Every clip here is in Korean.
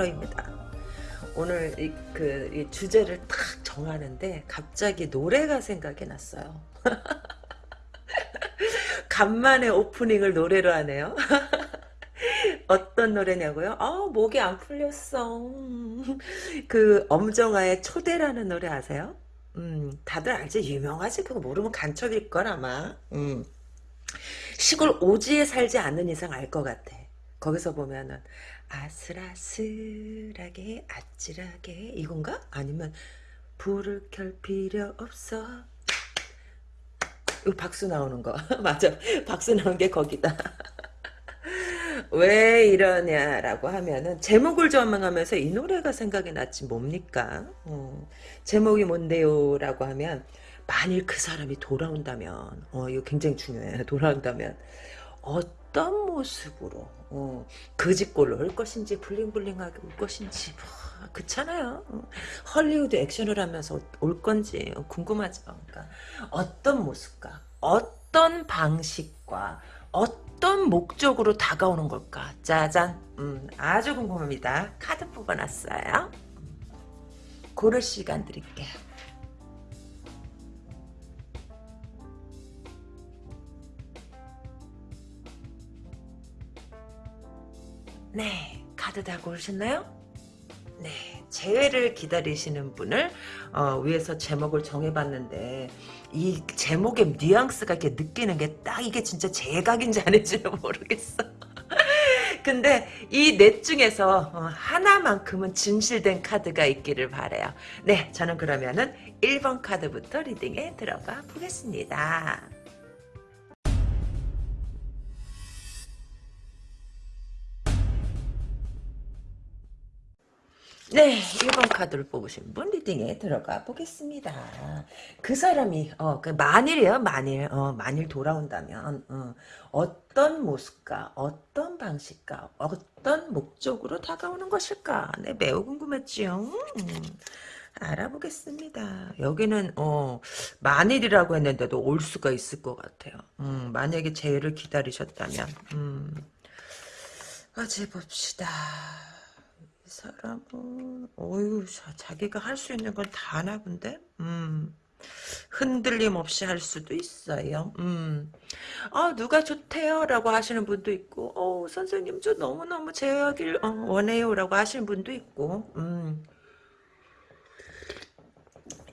타로입니다. 오늘 이, 그 이 주제를 딱 정하는데 갑자기 노래가 생각이 났어요. 간만에 오프닝을 노래로 하네요. 어떤 노래냐고요? 아 목이 안 풀렸어. 그 엄정화의 초대라는 노래 아세요? 음 다들 알지 유명하지 그거 모르면 간첩일 걸 아마. 음 시골 오지에 살지 않는 이상 알 것 같아. 거기서 보면은 아슬아슬하게 아찔하게 이건가? 아니면 불을 켤 필요 없어. 이거 박수 나오는 거 맞아. 박수 나오는 게 거기다. 왜 이러냐라고 하면은 제목을 전망하면서 이 노래가 생각이 났지 뭡니까? 어, 제목이 뭔데요? 라고 하면 만일 그 사람이 돌아온다면 어 이거 굉장히 중요해요. 돌아온다면 어 떤 모습으로 어, 그 짓골로 올 것인지 블링블링하게 올 것인지 뭐, 그렇잖아요. 어, 헐리우드 액션을 하면서 올 건지 궁금하죠. 그러니까 어떤 모습과 어떤 방식과 어떤 목적으로 다가오는 걸까? 짜잔. 음, 아주 궁금합니다. 카드 뽑아놨어요. 고를 시간 드릴게요. 네, 카드 다 고르셨나요? 네, 재회를 기다리시는 분을 어, 위에서 제목을 정해봤는데 이 제목의 뉘앙스가 이렇게 느끼는 게 딱 이게 진짜 제각인지 아닌지는 모르겠어. 근데 이 넷 중에서 어, 하나만큼은 진실된 카드가 있기를 바래요. 네, 저는 그러면은 1번 카드부터 리딩에 들어가 보겠습니다. 네, 1번 카드를 뽑으신 분 리딩에 들어가 보겠습니다. 그 사람이 어, 그 만일이에요, 만일. 어, 만일 돌아온다면 어, 떤 모습과 어떤 방식과 어떤 목적으로 다가오는 것일까? 네, 매우 궁금했지요. 음, 알아보겠습니다. 여기는 어, 만일이라고 했는데도 올 수가 있을 것 같아요. 음, 만약에 재해를 기다리셨다면 음, 어제 봅시다. 사람은 어유 자기가 할 수 있는 건 다 하나 본데? 음. 흔들림 없이 할 수도 있어요. 음 아 누가 좋대요? 라고 하시는 분도 있고 어 선생님 저 너무너무 제어하길 어, 원해요? 라고 하시는 분도 있고 음.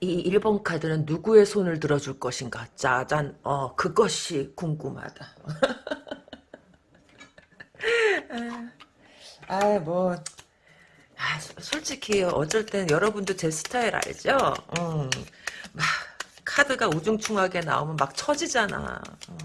이 1번 카드는 누구의 손을 들어줄 것인가? 짜잔. 어 그것이 궁금하다. 아 뭐 아, 솔직히 어쩔 땐 여러분도 제 스타일 알죠? 음, 막 카드가 우중충하게 나오면 막 처지잖아. 어.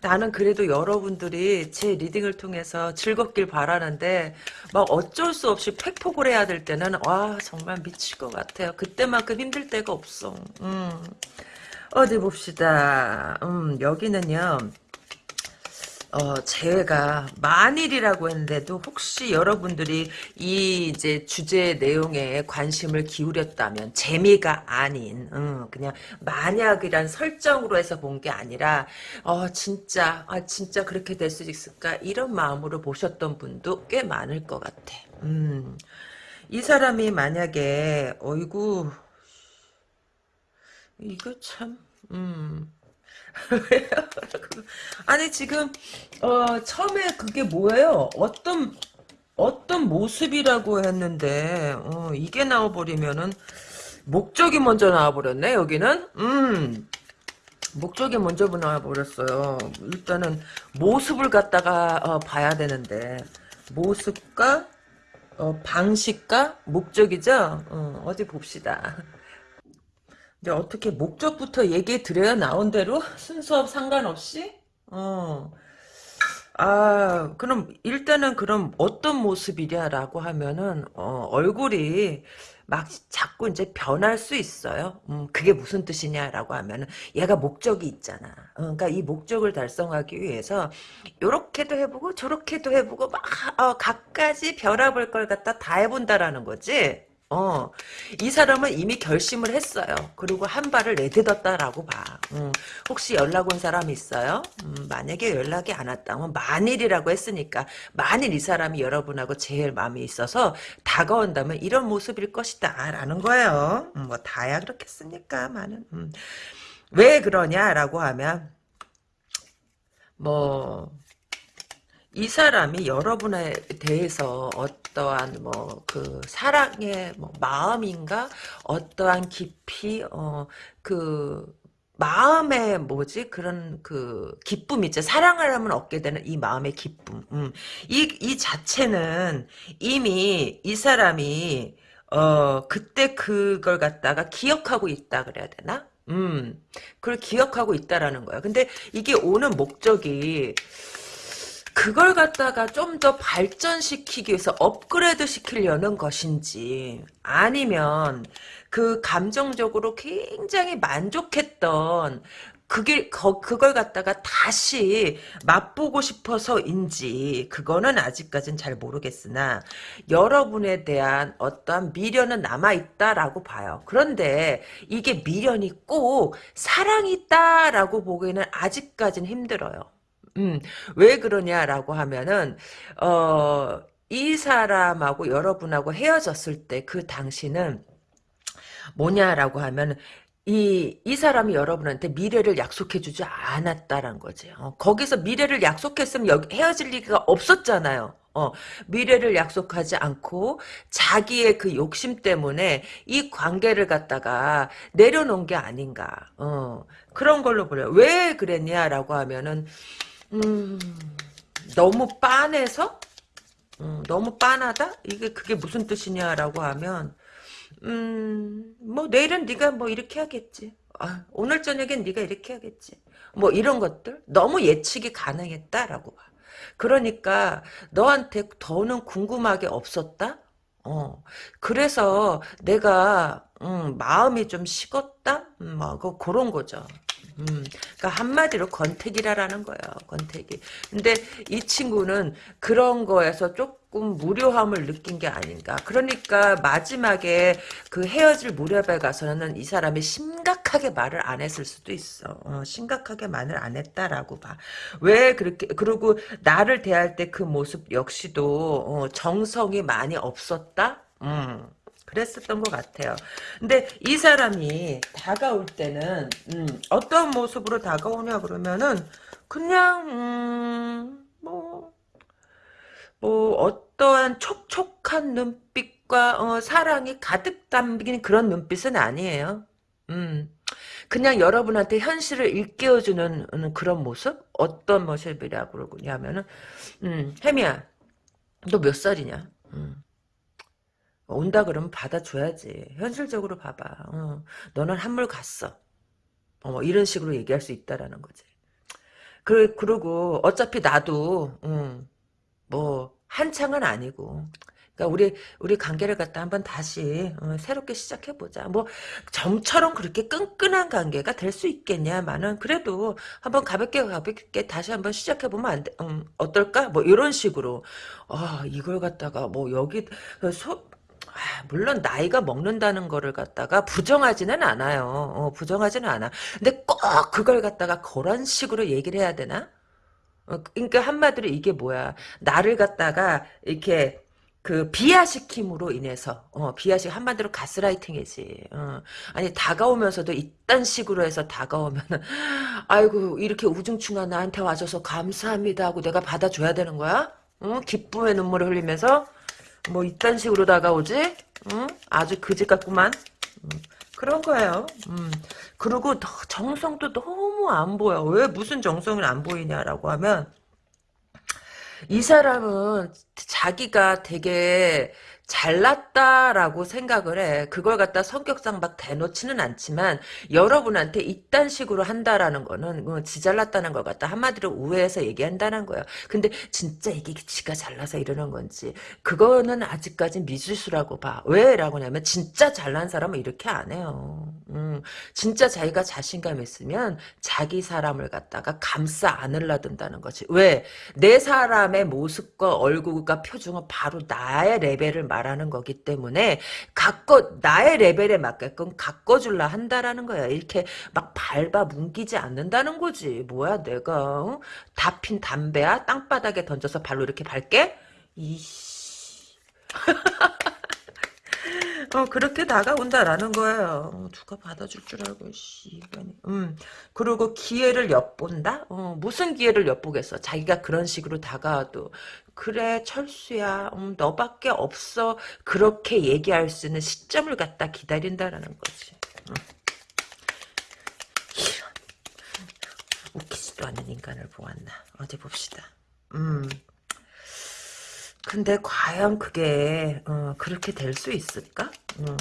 나는 그래도 여러분들이 제 리딩을 통해서 즐겁길 바라는데 막 어쩔 수 없이 팩폭을 해야 될 때는 와 정말 미칠 것 같아요. 그때만큼 힘들 때가 없어. 음. 어디 봅시다. 음, 여기는요. 어, 제가 만일이라고 했는데도 혹시 여러분들이 이 이제 주제 내용에 관심을 기울였다면 재미가 아닌 음, 그냥 만약이란 설정으로 해서 본 게 아니라 어 진짜 아 진짜 그렇게 될 수 있을까 이런 마음으로 보셨던 분도 꽤 많을 것 같아. 음. 이 사람이 만약에 어이구 이거 참 음. 아니 지금 어 처음에 그게 뭐예요? 어떤 어떤 모습이라고 했는데 어, 이게 나와버리면은 목적이 먼저 나와버렸네 여기는? 음. 목적이 먼저 나와버렸어요. 일단은 모습을 갖다가 어, 봐야 되는데. 모습과 어, 방식과 목적이죠? 어, 어디 봅시다 어떻게 목적부터 얘기해 드려야 나온 대로 순수업 상관없이 어. 아 그럼 일단은 그럼 어떤 모습이냐라고 하면은 어, 얼굴이 막 자꾸 이제 변할 수 있어요. 음, 그게 무슨 뜻이냐라고 하면은 얘가 목적이 있잖아. 어, 그러니까 이 목적을 달성하기 위해서 요렇게도 해보고 저렇게도 해보고 막 어, 갖가지 변화볼 걸 갖다 다 해본다라는 거지. 어, 이 사람은 이미 결심을 했어요. 그리고 한 발을 내딛었다라고 봐. 음, 혹시 연락 온 사람 있어요? 음, 만약에 연락이 안 왔다면 만일이라고 했으니까 만일 이 사람이 여러분하고 제일 마음이 있어서 다가온다면 이런 모습일 것이다 라는 거예요. 음, 뭐 다야 그렇겠습니까? 많은 음. 왜 그러냐라고 하면 뭐 이 사람이 여러분에 대해서 어 떠한 뭐 그 사랑의 뭐 마음인가? 어떠한 깊이 어그 마음의 뭐지? 그런 그 기쁨 있죠 사랑을 하면 얻게 되는 이 마음의 기쁨. 음. 이, 이 자체는 이미 이 사람이 어 그때 그걸 갖다가 기억하고 있다 그래야 되나? 음. 그걸 기억하고 있다라는 거야. 근데 이게 오는 목적이 그걸 갖다가 좀 더 발전시키기 위해서 업그레이드 시키려는 것인지 아니면 그 감정적으로 굉장히 만족했던 그게 거, 그걸 갖다가 다시 맛보고 싶어서인지 그거는 아직까진 잘 모르겠으나 여러분에 대한 어떠한 미련은 남아 있다라고 봐요. 그런데 이게 미련이 꼭 사랑이 있다라고 보기에는 아직까진 힘들어요. 음, 왜 그러냐라고 하면은, 어, 이 사람하고 여러분하고 헤어졌을 때 그 당시는 뭐냐라고 하면, 이, 이 사람이 여러분한테 미래를 약속해주지 않았다란 거지. 어, 거기서 미래를 약속했으면 여기 헤어질 리가 없었잖아요. 어, 미래를 약속하지 않고 자기의 그 욕심 때문에 이 관계를 갖다가 내려놓은 게 아닌가. 어, 그런 걸로 보여요. 왜 그랬냐라고 하면은, 음, 너무 빤해서? 음, 너무 빤하다? 이게 그게 무슨 뜻이냐라고 하면 음, 뭐 내일은 네가 뭐 이렇게 하겠지. 아, 오늘 저녁엔 네가 이렇게 하겠지. 뭐 이런 것들 너무 예측이 가능했다라고 봐. 그러니까 너한테 더는 궁금하게 없었다. 어, 그래서 내가 음, 마음이 좀 식었다. 음, 뭐 그, 그런 거죠. 음, 그러니까 한마디로 권태기라라는 거예요. 권태기. 근데 이 친구는 그런 거에서 조금 무료함을 느낀 게 아닌가. 그러니까 마지막에 그 헤어질 무렵에 가서는 이 사람이 심각하게 말을 안 했을 수도 있어. 어, 심각하게 말을 안 했다라고 봐. 왜 그렇게 그리고 나를 대할 때 그 모습 역시도 어, 정성이 많이 없었다. 음. 그랬었던 것 같아요. 근데 이 사람이 다가올 때는 음, 어떤 모습으로 다가오냐 그러면은 그냥 음, 뭐, 뭐 어떠한 촉촉한 눈빛과 어, 사랑이 가득 담긴 그런 눈빛은 아니에요. 음, 그냥 여러분한테 현실을 일깨워주는 음, 그런 모습? 어떤 모습이라고 그러냐면은 음, 혜미야 너 몇 살이냐? 음. 온다 그러면 받아줘야지. 현실적으로 봐봐. 어, 너는 한물 갔어. 어, 뭐 이런 식으로 얘기할 수 있다라는 거지. 그, 그리고 어차피 나도 음, 뭐 한창은 아니고 그러니까 우리 우리 관계를 갖다 한번 다시 어, 새롭게 시작해 보자. 뭐 정처럼 그렇게 끈끈한 관계가 될 수 있겠냐마는 그래도 한번 가볍게 가볍게 다시 한번 시작해 보면 안 돼. 음, 어떨까? 뭐 이런 식으로 아 이걸 갖다가 뭐 여기 소, 아, 물론 나이가 먹는다는 거를 갖다가 부정하지는 않아요. 어, 부정하지는 않아. 근데 꼭 그걸 갖다가 그런 식으로 얘기를 해야 되나? 어, 그러니까 한마디로 이게 뭐야? 나를 갖다가 이렇게 그 비하시킴으로 인해서 어, 비하시 한마디로 가스라이팅이지. 어. 아니 다가오면서도 이딴 식으로 해서 다가오면 아이고 이렇게 우중충한 나한테 와줘서 감사합니다 하고 내가 받아줘야 되는 거야? 어? 기쁨의 눈물을 흘리면서 뭐 이딴 식으로 다가오지? 응? 아주 그지 같구만. 음, 그런 거예요. 음. 그리고 정성도 너무 안 보여. 왜 무슨 정성이 안 보이냐라고 하면 이 사람은 자기가 되게 잘났다라고 생각을 해. 그걸 갖다 성격상 막 대놓지는 않지만 여러분한테 이딴 식으로 한다라는 거는 뭐지 잘났다는 걸 갖다 한마디로 우회해서 얘기한다는 거예요. 근데 진짜 이게 지가 잘나서 이러는 건지 그거는 아직까지 미지수라고 봐. 왜 라고 하냐면 진짜 잘난 사람은 이렇게 안 해요. 음, 진짜 자기가 자신감 있으면 자기 사람을 갖다가 감싸 안으려 든다는 거지. 왜? 내 사람의 모습과 얼굴 외모가 표정은 바로 나의 레벨을 말 하는 거기 때문에 가꿔 나의 레벨에 맞게끔 가꿔줄라 한다라는 거야. 이렇게 막 밟아 뭉기지 않는다는 거지. 뭐야 내가 어? 다핀 담배야 땅바닥에 던져서 발로 이렇게 밟게? 이씨. 어, 그렇게 다가온다라는 거예요. 어, 누가 받아줄 줄 알고, 씨. 음. 그리고 기회를 엿본다? 어, 무슨 기회를 엿보겠어? 자기가 그런 식으로 다가와도. 그래, 철수야. 음, 너밖에 없어. 그렇게 얘기할 수 있는 시점을 갖다 기다린다라는 거지. 음. 웃기지도 않는 인간을 보았나. 어디 봅시다. 음. 근데 과연 그게 어, 그렇게 될 수 있을까? 음.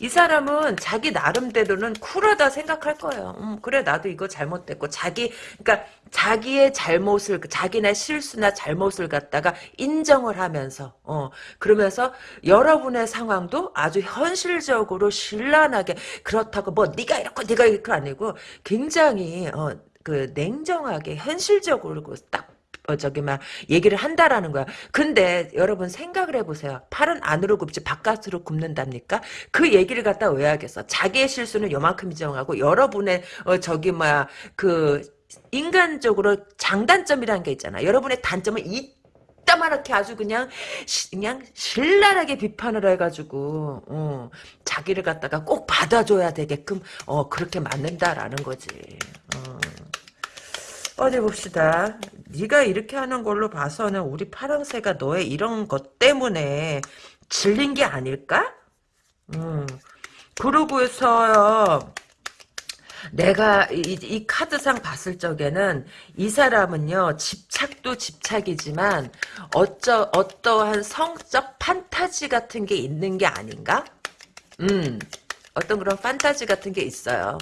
이 사람은 자기 나름대로는 쿨하다 생각할 거예요. 음, 그래 나도 이거 잘못됐고 자기 그러니까 자기의 잘못을 자기네 실수나 잘못을 갖다가 인정을 하면서 어 그러면서 여러분의 상황도 아주 현실적으로 신랄하게 그렇다고 뭐 네가 이렇고 네가 이렇게 아니고 굉장히 어 그 냉정하게 현실적으로 딱 어, 저기, 막, 얘기를 한다라는 거야. 근데, 여러분, 생각을 해보세요. 팔은 안으로 굽지, 바깥으로 굽는답니까? 그 얘기를 갖다 왜 하겠어? 자기의 실수는 요만큼 인정하고, 여러분의, 어, 저기, 뭐야, 그, 인간적으로 장단점이라는 게 있잖아. 여러분의 단점은 이따만하게 아주 그냥, 시, 그냥, 신랄하게 비판을 해가지고, 어, 자기를 갖다가 꼭 받아줘야 되게끔, 어, 그렇게 맞는다라는 거지. 어. 어디 봅시다. 네가 이렇게 하는 걸로 봐서는 우리 파랑새가 너의 이런 것 때문에 질린 게 아닐까? 음. 그러고 해서요. 내가 이, 이, 카드상 봤을 적에는 이 사람은요 집착도 집착이지만 어쩌 어떠한 성적 판타지 같은 게 있는 게 아닌가? 음 어떤 그런 판타지 같은 게 있어요.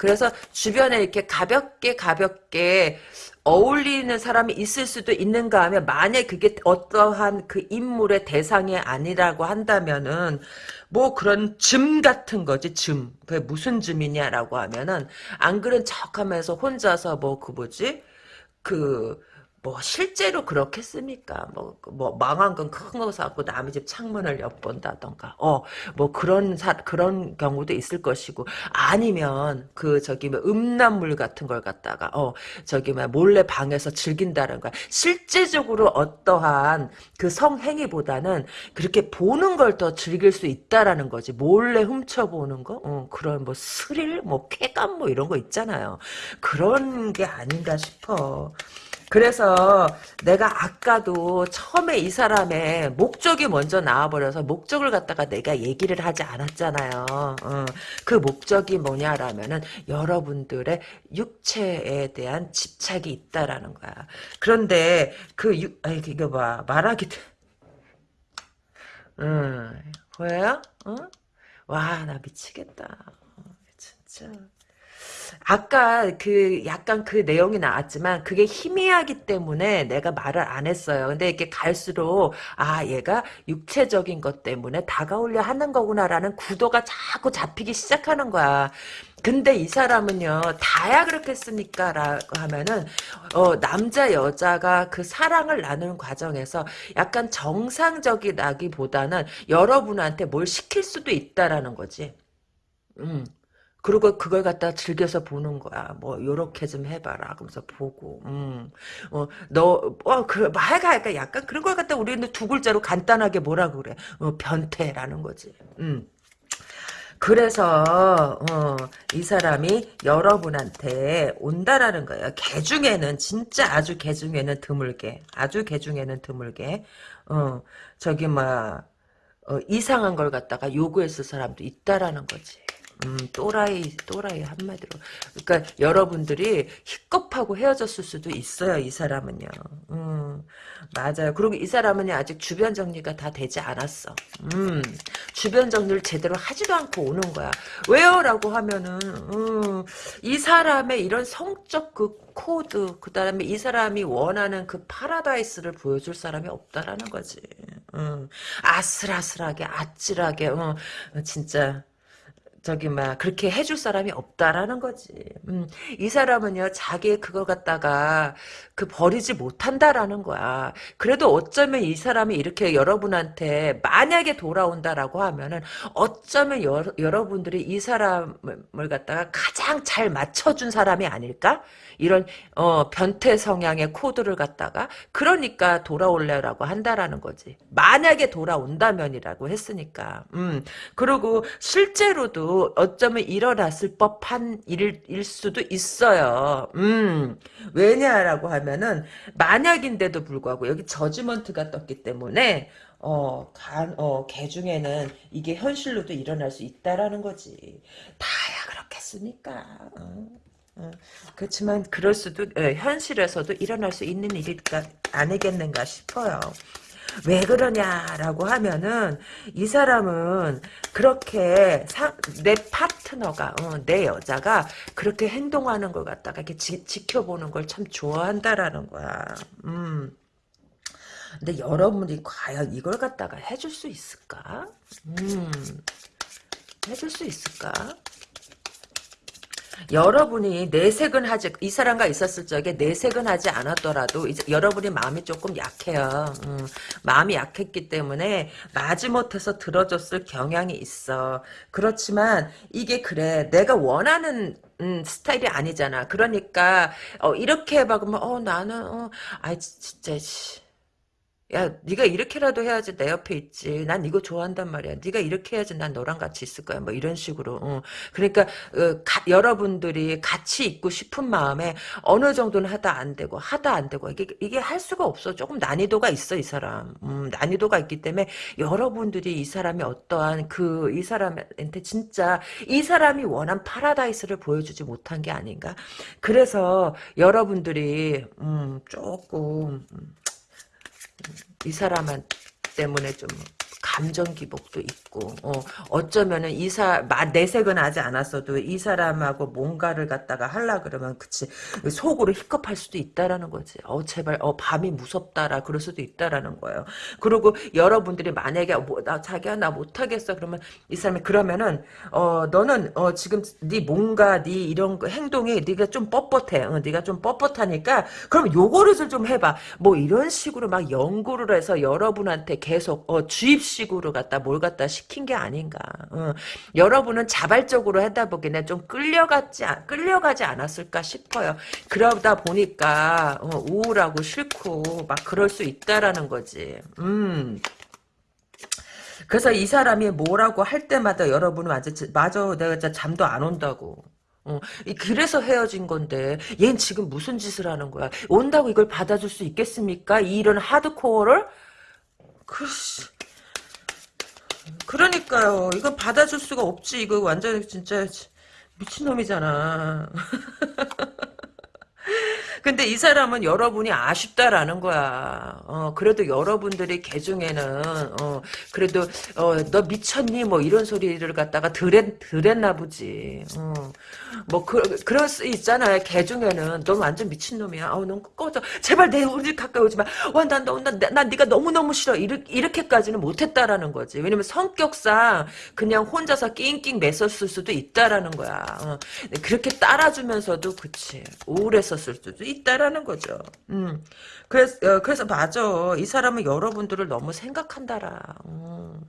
그래서 주변에 이렇게 가볍게 가볍게 어울리는 사람이 있을 수도 있는가 하면 만약 그게 어떠한 그 인물의 대상이 아니라고 한다면은 뭐 그런 즘 같은 거지 즘 그게 무슨 즘이냐라고 하면은 안 그런 척하면서 혼자서 뭐 그 뭐지? 그 뭐 실제로 그렇겠습니까? 뭐, 뭐 망한 건 큰 거 사고 남의 집 창문을 엿본다던가, 어, 뭐 그런 사 그런 경우도 있을 것이고 아니면 그 저기 뭐 음란물 같은 걸 갖다가 어 저기 뭐 몰래 방에서 즐긴다는 거야. 실제적으로 어떠한 그 성행위보다는 그렇게 보는 걸 더 즐길 수 있다라는 거지. 몰래 훔쳐보는 거, 어 그런 뭐 스릴, 뭐 쾌감 뭐 이런 거 있잖아요. 그런 게 아닌가 싶어. 그래서 내가 아까도 처음에 이 사람의 목적이 먼저 나와버려서 목적을 갖다가 내가 얘기를 하지 않았잖아요. 어, 그 목적이 뭐냐라면은 여러분들의 육체에 대한 집착이 있다라는 거야. 그런데 그 육, 아이 이거 봐 말하기 음, 보여요? 어? 와, 나 미치겠다. 어, 진짜. 아까 그 약간 그 내용이 나왔지만 그게 희미하기 때문에 내가 말을 안 했어요. 근데 이렇게 갈수록 아 얘가 육체적인 것 때문에 다가오려 하는 거구나라는 구도가 자꾸 잡히기 시작하는 거야. 근데 이 사람은요 다야 그렇겠습니까 라고 하면은 어, 남자 여자가 그 사랑을 나누는 과정에서 약간 정상적이라기보다는 여러분한테 뭘 시킬 수도 있다라는 거지 음. 그리고 그걸 갖다 즐겨서 보는 거야. 뭐 요렇게 좀 해봐라. 그러면서 보고, 음, 어, 너, 어, 그 말가 약간 그런 걸 갖다 우리는 두 글자로 간단하게 뭐라 그래? 어, 변태라는 거지. 음. 그래서 어, 이 사람이 여러분한테 온다라는 거예요. 개 중에는 진짜 아주 개 중에는 드물게, 아주 개 중에는 드물게, 어, 저기 뭐 어, 이상한 걸 갖다가 요구했을 사람도 있다라는 거지. 음, 또라이, 또라이 한마디로. 그러니까 여러분들이 희겁하고 헤어졌을 수도 있어요, 이 사람은요. 음, 맞아요. 그리고 이 사람은 아직 주변 정리가 다 되지 않았어. 음, 주변 정리를 제대로 하지도 않고 오는 거야. 왜요? 라고 하면은, 음, 이 사람의 이런 성적 그 코드, 그 다음에 이 사람이 원하는 그 파라다이스를 보여줄 사람이 없다라는 거지. 음, 아슬아슬하게, 아찔하게, 어, 진짜. 저기 막 그렇게 해줄 사람이 없다라는 거지. 음, 이 사람은요 자기의 그걸 갖다가 그 버리지 못한다라는 거야. 그래도 어쩌면 이 사람이 이렇게 여러분한테 만약에 돌아온다라고 하면은 어쩌면 여, 여러분들이 이 사람을 갖다가 가장 잘 맞춰준 사람이 아닐까? 이런 어, 변태 성향의 코드를 갖다가 그러니까 돌아올래라고 한다라는 거지. 만약에 돌아온다면이라고 했으니까. 음. 그리고 실제로도 어쩌면 일어났을 법한 일 일 수도 있어요. 음. 왜냐라고 하면은 만약인데도 불구하고 여기 저지먼트가 떴기 때문에 어, 간, 어, 개 중에는 이게 현실로도 일어날 수 있다라는 거지. 다야 그렇겠습니까? 어. 어, 그렇지만 그럴 수도 예, 현실에서도 일어날 수 있는 일일까 아니겠는가 싶어요. 왜 그러냐라고 하면은 이 사람은 그렇게 사, 내 파트너가 어, 내 여자가 그렇게 행동하는 걸 갖다가 이렇게 지, 지켜보는 걸 참 좋아한다라는 거야. 음. 근데 여러분이 과연 이걸 갖다가 해줄 수 있을까? 음. 해줄 수 있을까? 여러분이 내색은 하지 이 사람과 있었을 적에 내색은 하지 않았더라도 이제 여러분이 마음이 조금 약해요. 음, 마음이 약했기 때문에 마지못해서 들어줬을 경향이 있어. 그렇지만 이게 그래 내가 원하는 음, 스타일이 아니잖아. 그러니까 어, 이렇게 막으면 어 나는 어, 아 진짜 야, 네가 이렇게라도 해야지 내 옆에 있지. 난 이거 좋아한단 말이야. 네가 이렇게 해야지 난 너랑 같이 있을 거야. 뭐 이런 식으로. 어. 그러니까 어, 가, 여러분들이 같이 있고 싶은 마음에 어느 정도는 하다 안 되고 하다 안 되고 이게 이게 할 수가 없어. 조금 난이도가 있어 이 사람. 음, 난이도가 있기 때문에 여러분들이 이 사람이 어떠한 그 이 사람한테 진짜 이 사람이 원한 파라다이스를 보여주지 못한 게 아닌가. 그래서 여러분들이 음, 조금 음, 이 사람 때문에 좀 감정 기복도 있고 어, 어쩌면은 이사 내색은 하지 않았어도 이 사람하고 뭔가를 갖다가 할라 그러면 그치 속으로 힙겁할 수도 있다라는 거지. 어 제발 어 밤이 무섭다라 그럴 수도 있다라는 거예요. 그리고 여러분들이 만약에 뭐, 나 자기야 나 못하겠어 그러면 이 사람이 그러면은 어 너는 어 지금 네 뭔가 네 이런 행동이 네가 좀 뻣뻣해. 어, 네가 좀 뻣뻣하니까 그럼 요거를 좀 해봐. 뭐 이런 식으로 막 연구를 해서 여러분한테 계속 어 주입 식으로 갖다 뭘 갖다 시킨 게 아닌가. 어. 여러분은 자발적으로 하다 보기에는 좀 끌려갔지 끌려가지 않았을까 싶어요. 그러다 보니까 어, 우울하고 싫고 막 그럴 수 있다라는 거지. 음. 그래서 이 사람이 뭐라고 할 때마다 여러분은 맞아, 맞아, 내가 진짜 잠도 안 온다고. 어, 그래서 헤어진 건데, 얜 지금 무슨 짓을 하는 거야? 온다고 이걸 받아줄 수 있겠습니까? 이런 하드코어를? 글씨. 그러니까요. 이거 받아줄 수가 없지. 이거 완전 진짜 미친놈이잖아. 근데 이 사람은 여러분이 아쉽다라는 거야. 어, 그래도 여러분들이 개 중에는, 어, 그래도, 어, 너 미쳤니? 뭐 이런 소리를 갖다가 들었, 들었나 보지. 어. 뭐, 그, 그럴 수 있잖아요. 개 중에는. 넌 완전 미친놈이야. 아우, 넌 꺼져. 제발 내 우리 가까이 오지 마. 와, 난, 난, 난, 난 네가 너무너무 싫어. 이렇게, 이렇게까지는 못했다라는 거지. 왜냐면 성격상 그냥 혼자서 낑낑 맸었을 수도 있다라는 거야. 어. 그렇게 따라주면서도, 그치. 우울했었을 수도 있다라는 거죠. 음. 그래서, 어, 그래서 맞아. 이 사람은 여러분들을 너무 생각한다라. 음.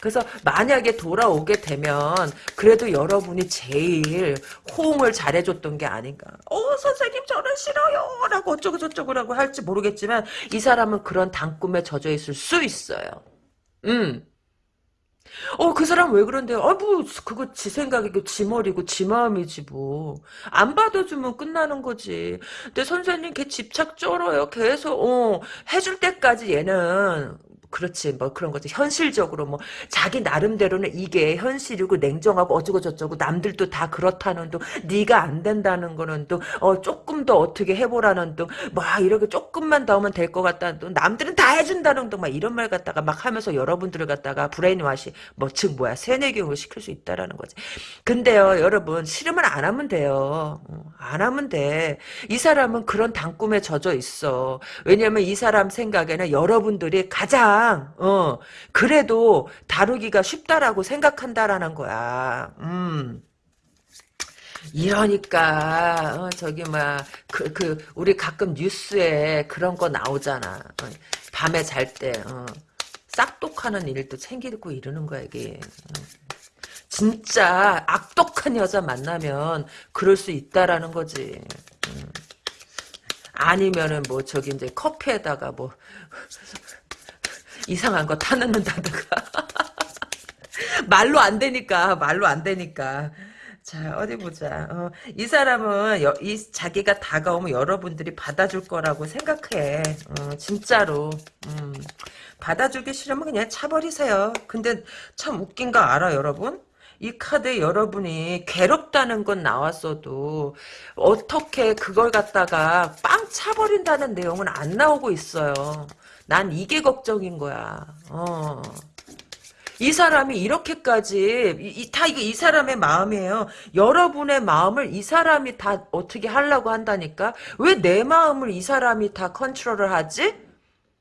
그래서 만약에 돌아오게 되면 그래도 여러분이 제일 호응을 잘해줬던 게 아닌가. 어 선생님 저는 싫어요 라고 어쩌고 저쩌고 라고 할지 모르겠지만 이 사람은 그런 단꿈에 젖어 있을 수 있어요. 음. 어, 그 사람 왜 그런데요? 아, 뭐, 그거 지 생각이고, 지 머리고, 지 마음이지, 뭐. 안 받아주면 끝나는 거지. 근데 선생님, 걔 집착 쩔어요. 계속, 어, 해줄 때까지 얘는, 그렇지 뭐 그런 거지. 현실적으로 뭐 자기 나름대로는 이게 현실이고 냉정하고 어쩌고 저쩌고 남들도 다 그렇다는 둥 네가 안 된다는 거는 또 어 조금 더 어떻게 해보라는 둥 뭐 이렇게 조금만 더 하면 될 것 같다는 둥 남들은 다 해준다는 둥 막 이런 말 갖다가 막 하면서 여러분들을 갖다가 brainwash 뭐 즉 뭐야 세뇌교육을 시킬 수 있다라는 거지. 근데요 여러분 싫으면 안 하면 돼요. 어, 안 하면 돼 이 사람은 그런 단꿈에 젖어 있어. 왜냐면 이 사람 생각에는 여러분들이 가장 그냥 어 그래도 다루기가 쉽다라고 생각한다라는 거야. 음. 이러니까 어, 저기 막그그 그, 우리 가끔 뉴스에 그런 거 나오잖아. 어, 밤에 잘 때 어, 싹독하는 일도 챙기고 이러는 거야 이게. 어. 진짜 악독한 여자 만나면 그럴 수 있다라는 거지. 음. 아니면은 뭐 저기 이제 커피에다가 뭐 이상한 거 타넣는다든가 말로 안 되니까 말로 안 되니까. 자 어디 보자. 어, 이 사람은 여, 이 자기가 다가오면 여러분들이 받아줄 거라고 생각해. 어, 진짜로. 음, 받아주기 싫으면 그냥 차버리세요. 근데 참 웃긴 거 알아 여러분? 이 카드에 여러분이 괴롭다는 건 나왔어도 어떻게 그걸 갖다가 빵 차버린다는 내용은 안 나오고 있어요. 난 이게 걱정인 거야. 어. 이 사람이 이렇게까지 이, 다 이게 이 사람의 마음이에요. 여러분의 마음을 이 사람이 다 어떻게 하려고 한다니까? 왜 내 마음을 이 사람이 다 컨트롤을 하지?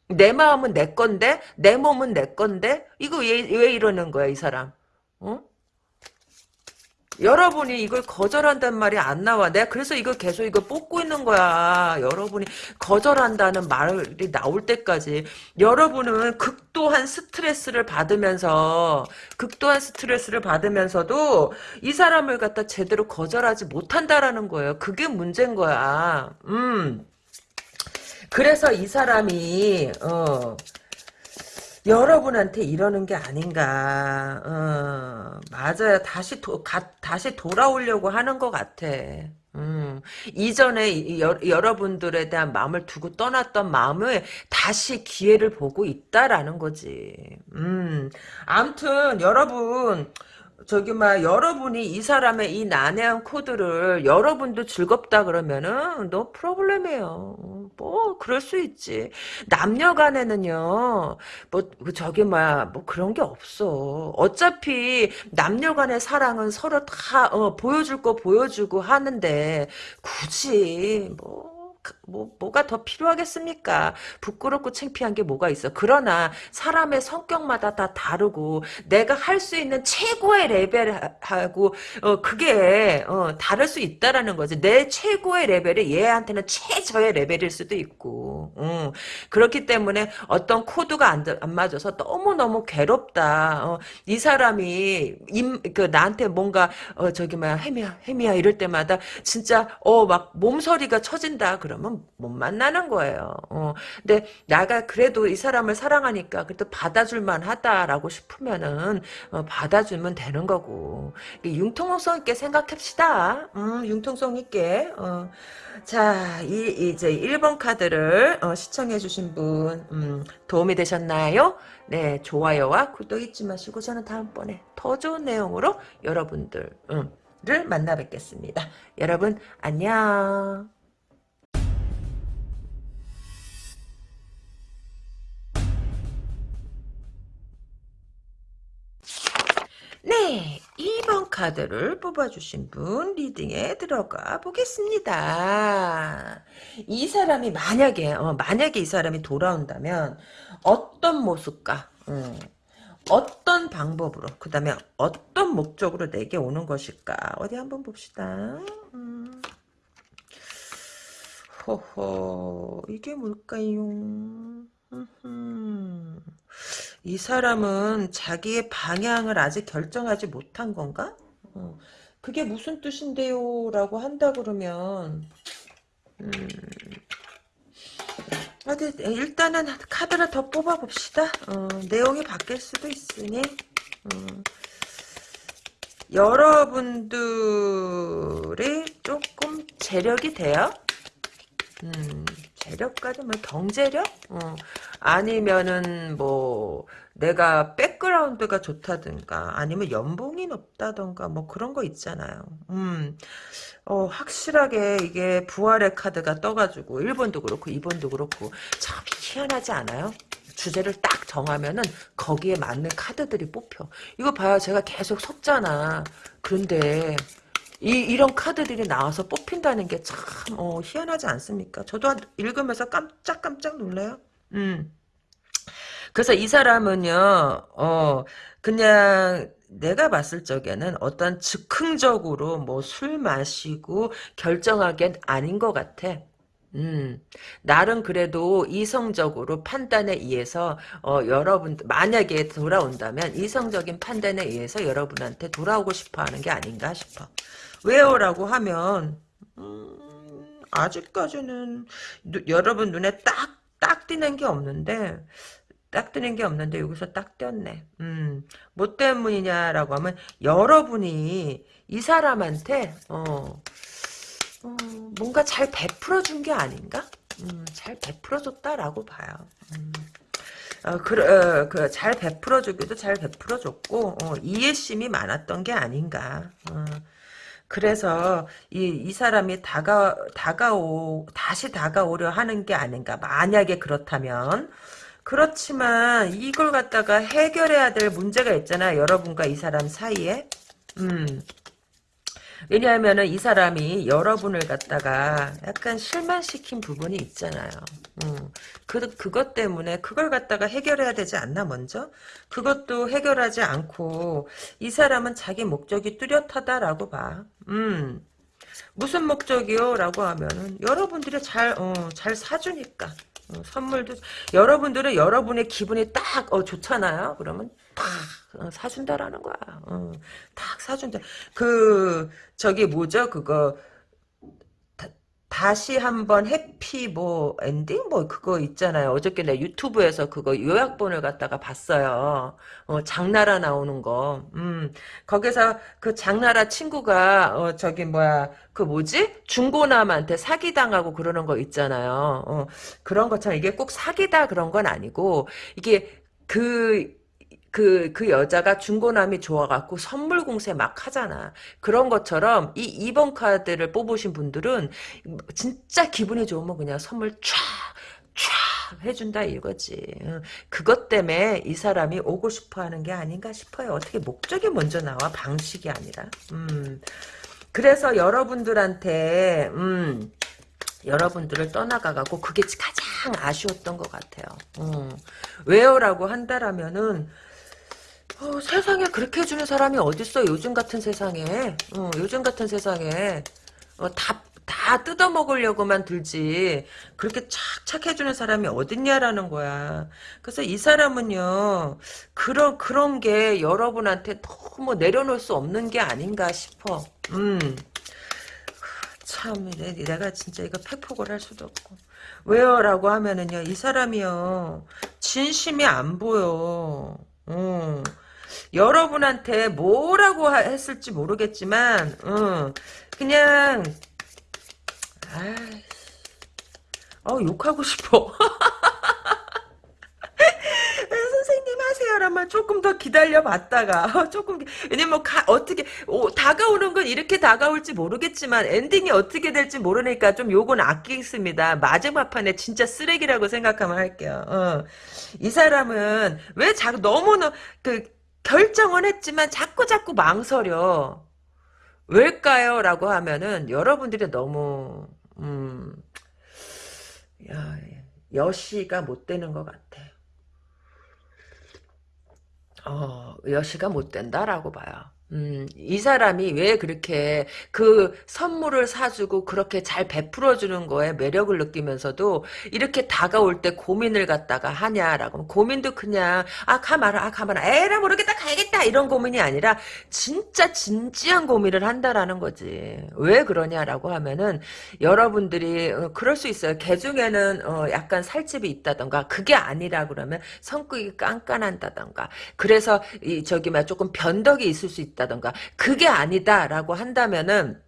내 마음은 내 건데 내 몸은 내 건데 이거 왜, 왜 이러는 거야 이 사람? 어? 여러분이 이걸 거절한다는 말이 안 나와. 내가 그래서 이걸 계속 이거 뽑고 있는 거야. 여러분이 거절한다는 말이 나올 때까지 여러분은 극도한 스트레스를 받으면서 극도한 스트레스를 받으면서도 이 사람을 갖다 제대로 거절하지 못한다라는 거예요. 그게 문제인 거야. 음. 그래서 이 사람이 어 여러분한테 이러는 게 아닌가. 어, 맞아요. 다시 도, 가, 다시 돌아오려고 하는 것 같아. 음, 이전에 여, 여러분들에 대한 마음을 두고 떠났던 마음을 다시 기회를 보고 있다라는 거지. 음, 암튼 여러분 저기 막 여러분이 이 사람의 이 난해한 코드를 여러분도 즐겁다 그러면은 너 프로블렘이에요. 뭐 그럴 수 있지. 남녀 간에는요. 뭐 저기 뭐뭐 그런 게 없어. 어차피 남녀 간의 사랑은 서로 다 어, 보여줄 거 보여주고 하는데 굳이 뭐 그, 뭐, 뭐가 더 필요하겠습니까? 부끄럽고 창피한 게 뭐가 있어. 그러나 사람의 성격마다 다 다르고 내가 할 수 있는 최고의 레벨하고 어, 그게 어, 다를 수 있다라는 거지. 내 최고의 레벨이 얘한테는 최저의 레벨일 수도 있고 음, 그렇기 때문에 어떤 코드가 안, 안 맞아서 너무너무 괴롭다. 어, 이 사람이 임, 그 나한테 뭔가 어, 저기 뭐야 해미야 해미야 이럴 때마다 진짜 어 막 몸서리가 쳐진다. 그러면 못 만나는 거예요. 어. 근데 나가 그래도 이 사람을 사랑하니까 그래도 받아줄만 하다라고 싶으면은 어, 받아주면 되는 거고 융통성 있게 생각합시다. 음, 융통성 있게. 어. 자, 이, 이제 1번 카드를 어, 시청해주신 분, 음, 도움이 되셨나요? 네, 좋아요와 구독 잊지 마시고 저는 다음번에 더 좋은 내용으로 여러분들, 음, 를 만나 뵙겠습니다. 여러분, 안녕. 카드를 뽑아주신 분 리딩에 들어가 보겠습니다. 이 사람이 만약에 어, 만약에 이 사람이 돌아온다면 어떤 모습과 음, 어떤 방법으로 그 다음에 어떤 목적으로 내게 오는 것일까 어디 한번 봅시다. 음. 호호 이게 뭘까요? 이 사람은 자기의 방향을 아직 결정하지 못한 건가? 어, 그게 무슨 뜻인데요? 라고 한다 그러면 음, 어디 일단은 카드를 더 뽑아봅시다. 어, 내용이 바뀔 수도 있으니 어, 여러분들이 조금 재력이 돼요. 음, 재력까지 뭐 경제력? 어. 아니면은 뭐 내가 백그라운드가 좋다든가 아니면 연봉이 높다던가 뭐 그런 거 있잖아요. 음. 어, 확실하게 이게 부활의 카드가 떠가지고 1번도 그렇고 2번도 그렇고 참 희한하지 않아요? 주제를 딱 정하면은 거기에 맞는 카드들이 뽑혀. 이거 봐요. 제가 계속 섰잖아. 그런데 이, 이런 카드들이 나와서 뽑힌다는 게 참, 어, 희한하지 않습니까? 저도 읽으면서 깜짝깜짝 놀래요. 음. 그래서 이 사람은요, 어, 그냥 내가 봤을 적에는 어떤 즉흥적으로 뭐 술 마시고 결정하기엔 아닌 것 같아. 음, 나름 그래도 이성적으로 판단에 의해서, 어, 여러분, 만약에 돌아온다면 이성적인 판단에 의해서 여러분한테 돌아오고 싶어 하는 게 아닌가 싶어. 왜요? 라고 하면, 음, 아직까지는 누- 여러분 눈에 딱, 딱 띄는 게 없는데, 딱 뜨는 게 없는데 여기서 딱 떴네. 음, 뭐 때문이냐라고 하면 여러분이 이 사람한테 어, 어, 뭔가 잘 베풀어 준 게 아닌가? 음, 잘 베풀어 줬다라고 봐요. 음. 어, 그, 어, 그, 잘 베풀어 주기도 잘 베풀어 줬고, 어, 이해심이 많았던 게 아닌가. 어. 그래서 이, 이 사람이 다가, 다가오, 다시 다가오려 하는 게 아닌가. 만약에 그렇다면. 그렇지만 이걸 갖다가 해결해야 될 문제가 있잖아. 여러분과 이 사람 사이에. 음. 왜냐하면은 이 사람이 여러분을 갖다가 약간 실망시킨 부분이 있잖아요. 음, 그, 그것 때문에 그걸 갖다가 해결해야 되지 않나 먼저? 그것도 해결하지 않고 이 사람은 자기 목적이 뚜렷하다라고 봐. 음, 무슨 목적이요? 라고 하면은 여러분들이 잘, 어, 잘 사주니까. 어, 선물도 여러분들은 여러분의 기분이 딱 어, 좋잖아요. 그러면 딱 어, 사준다라는 거야. 어, 딱 사준다. 그 저기 뭐죠? 그거 다시 한번 해피 뭐 엔딩 뭐 그거 있잖아요. 어저께 내 유튜브에서 그거 요약본을 갖다가 봤어요. 어, 장나라 나오는 거. 음, 거기서 그 장나라 친구가 어, 저기 뭐야 그 뭐지 중고남한테 사기 당하고 그러는 거 있잖아요. 어, 그런 것처럼 이게 꼭 사기다 그런 건 아니고 이게 그 그, 그 여자가 중고남이 좋아갖고 선물 공세 막 하잖아. 그런 것처럼 이 2번 카드를 뽑으신 분들은 진짜 기분이 좋으면 그냥 선물 쫙, 쫙 해준다 이거지. 어, 그것 때문에 이 사람이 오고 싶어 하는 게 아닌가 싶어요. 어떻게 목적이 먼저 나와? 방식이 아니라. 음. 그래서 여러분들한테, 음, 여러분들을 떠나가고 그게 가장 아쉬웠던 것 같아요. 음. 왜요라고 한다라면은 어, 세상에 그렇게 해주는 사람이 어딨어 요즘 같은 세상에. 어, 요즘 같은 세상에. 어, 다, 다 뜯어먹으려고만 들지. 그렇게 착착 해주는 사람이 어딨냐라는 거야. 그래서 이 사람은요 그런 그런 게 여러분한테 너무 내려놓을 수 없는 게 아닌가 싶어. 음. 참 내- 내가 진짜 이거 팩폭을 할 수도 없고. 왜요? 라고 하면은요 이 사람이요 진심이 안 보여. 음. 여러분한테 뭐라고 하- 했을지 모르겠지만, 어, 그냥, 아, 어, 욕하고 싶어. 하세요라면 조금 더 기다려 봤다가 조금 왜냐면 가, 어떻게 오, 다가오는 건 이렇게 다가올지 모르겠지만 엔딩이 어떻게 될지 모르니까 좀 요건 아끼겠습니다. 마지막 판에 진짜 쓰레기라고 생각하면 할게요. 어. 이 사람은 왜 자꾸 너무나 그 결정은 했지만 자꾸 자꾸 망설여. 왜일까요? 라고 하면은 여러분들이 너무 음, 야, 여시가 못 되는 것 같아. 어, 여시가 못 된다라고 봐요. 음, 이 사람이 왜 그렇게 그 선물을 사주고 그렇게 잘 베풀어주는 거에 매력을 느끼면서도 이렇게 다가올 때 고민을 갖다가 하냐라고. 고민도 그냥 아 가마라 아 가마라. 에라 모르겠다 가야겠다. 이런 고민이 아니라 진짜 진지한 고민을 한다라는 거지. 왜 그러냐라고 하면은 여러분들이 어, 그럴 수 있어요. 개 중에는 어, 약간 살집이 있다던가 그게 아니라 그러면 성격이 깐깐한다던가. 그래서 이 저기 막 조금 변덕이 있을 수 있다 던가 그게 아니다라고 한다면은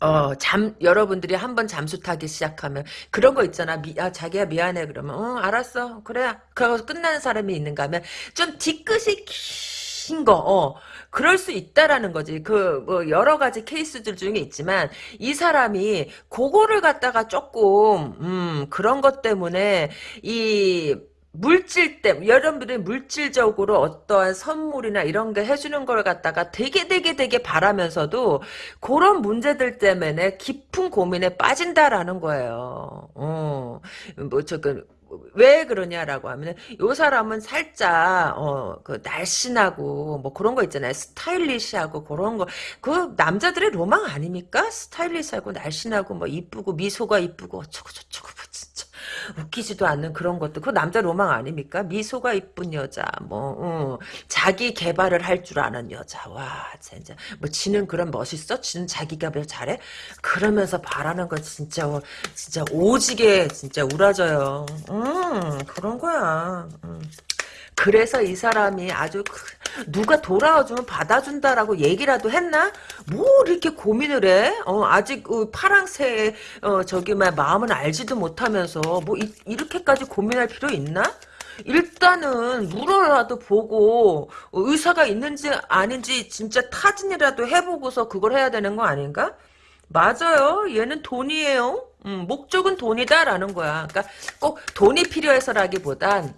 어, 잠, 여러분들이 한번 잠수 타기 시작하면, 그런 거 있잖아. 미, 아, 자기야 미안해. 그러면, 어, 알았어. 그래. 그러고 끝나는 사람이 있는가 하면, 좀 뒤끝이 긴 거, 어, 그럴 수 있다라는 거지. 그, 뭐, 여러 가지 케이스들 중에 있지만, 이 사람이, 그거를 갖다가 조금, 음, 그런 것 때문에, 이, 물질 때 여러분들이 물질적으로 어떠한 선물이나 이런 게 해주는 걸 갖다가 되게 되게 되게 바라면서도 그런 문제들 때문에 깊은 고민에 빠진다라는 거예요. 어, 뭐 저그 왜 그러냐라고 하면 요 사람은 살짝 어그 날씬하고 뭐 그런 거 있잖아요. 스타일리시하고 그런 거. 그 남자들의 로망 아닙니까? 스타일리시하고 날씬하고 뭐 이쁘고 미소가 이쁘고 어쩌고 저쩌고 웃기지도 않는 그런 것도. 그 남자 로망 아닙니까? 미소가 이쁜 여자 뭐 어, 자기 개발을 할 줄 아는 여자. 와 진짜. 뭐 지는 그런 멋있어? 지는 자기 개발 잘해? 그러면서 바라는 거 진짜 어, 진짜 오지게 진짜 우라져요. 음, 그런 거야. 음. 그래서 이 사람이 아주 누가 돌아와주면 받아준다라고 얘기라도 했나? 뭐 이렇게 고민을 해? 어, 아직 그 파랑새의 어, 저기 막 마음은 알지도 못하면서 뭐 이, 이렇게까지 고민할 필요 있나? 일단은 물어라도 보고 의사가 있는지 아닌지 진짜 타진이라도 해보고서 그걸 해야 되는 거 아닌가? 맞아요. 얘는 돈이에요. 음, 목적은 돈이다라는 거야. 그러니까 꼭 돈이 필요해서라기보단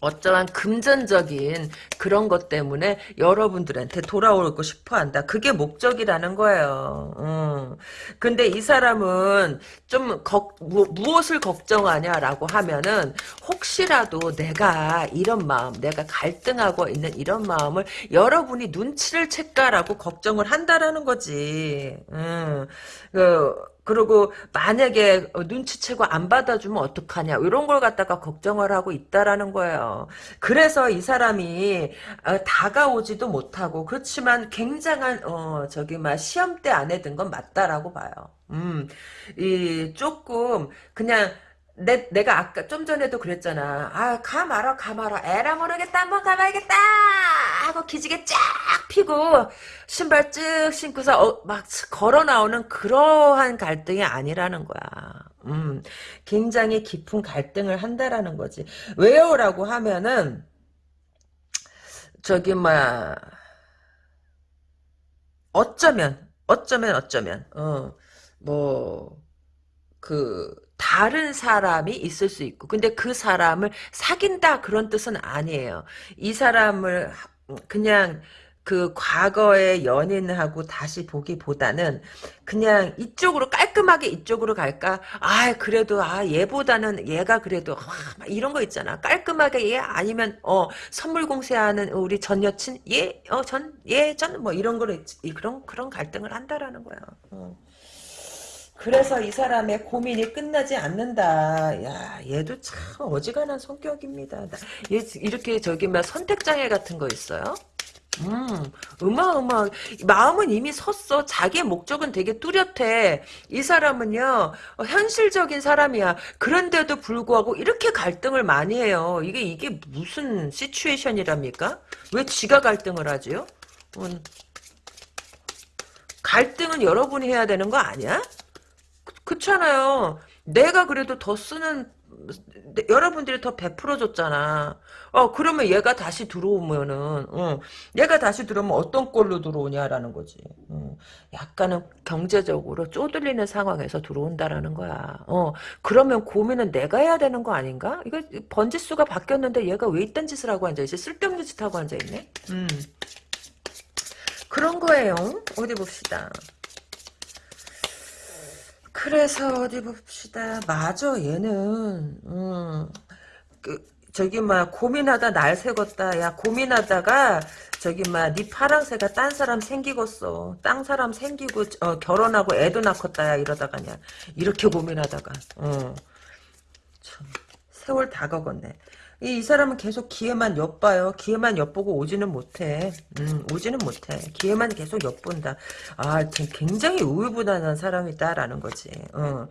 어떠한 금전적인 그런 것 때문에 여러분들한테 돌아오고 싶어 한다. 그게 목적이라는 거예요. 음. 근데 이 사람은 좀 걱, 무, 무엇을 걱정하냐라고 하면은 혹시라도 내가 이런 마음, 내가 갈등하고 있는 이런 마음을 여러분이 눈치를 챌까라고 걱정을 한다라는 거지. 음. 그, 그리고 만약에 눈치채고 안 받아주면 어떡하냐 이런 걸 갖다가 걱정을 하고 있다라는 거예요. 그래서 이 사람이 어, 다가오지도 못하고 그렇지만 굉장한 어 저기 막 시험대 안에 든 건 맞다라고 봐요. 음, 이 조금 그냥 내, 내가 아까 좀 전에도 그랬잖아. 아, 가 말아, 가 말아. 에라 모르겠다, 한번 가봐야겠다! 하고 기지개 쫙 피고, 신발 쭉 신고서, 어, 막 걸어 나오는 그러한 갈등이 아니라는 거야. 음, 굉장히 깊은 갈등을 한다라는 거지. 왜요? 라고 하면은, 저기, 막, 어쩌면, 어쩌면, 어쩌면, 어, 뭐, 그, 다른 사람이 있을 수 있고 근데 그 사람을 사귄다 그런 뜻은 아니에요. 이 사람을 그냥 그 과거의 연인하고 다시 보기보다는 그냥 이쪽으로 깔끔하게 이쪽으로 갈까? 아 그래도 아 얘보다는 얘가 그래도 아, 이런 거 있잖아. 깔끔하게 얘 아니면 어 선물 공세하는 우리 전 여친 얘 어 전 얘 전 뭐 이런 거를 그런 그런 갈등을 한다라는 거야. 어. 그래서 이 사람의 고민이 끝나지 않는다. 야, 얘도 참 어지간한 성격입니다. 얘 이렇게 저기 막 선택장애 같은 거 있어요? 음, 어마어마, 마음은 이미 섰어. 자기의 목적은 되게 뚜렷해. 이 사람은요, 어, 현실적인 사람이야. 그런데도 불구하고 이렇게 갈등을 많이 해요. 이게, 이게 무슨 시츄에이션이랍니까? 왜 지가 갈등을 하지요? 음, 갈등은 여러분이 해야 되는 거 아니야? 그렇잖아요. 내가 그래도 더 쓰는 여러분들이 더 베풀어줬잖아. 어 그러면 얘가 다시 들어오면은 어, 얘가 다시 들어오면 어떤 꼴로 들어오냐라는 거지. 어, 약간은 경제적으로 쪼들리는 상황에서 들어온다라는 거야. 어 그러면 고민은 내가 해야 되는 거 아닌가? 이거 번지수가 바뀌었는데 얘가 왜 이딴 짓을 하고 앉아있지? 쓸데없는 짓 하고 앉아있네. 음 그런 거예요. 어디 봅시다. 그래서 어디 봅시다. 맞아 얘는 음, 그 저기 막 고민하다 날 새겄다. 야 고민하다가 저기 막네 파랑새가 딴 사람 생기겠어. 딴 사람 생기고 어, 결혼하고 애도 낳겠다. 야 이러다가냐. 이렇게 고민하다가 어. 참 세월 다 먹었네. 이, 이 사람은 계속 기회만 엿봐요. 기회만 엿보고 오지는 못해. 음, 오지는 못해. 기회만 계속 엿본다. 아, 굉장히 우유부단한 사람이다라는 거지. 어.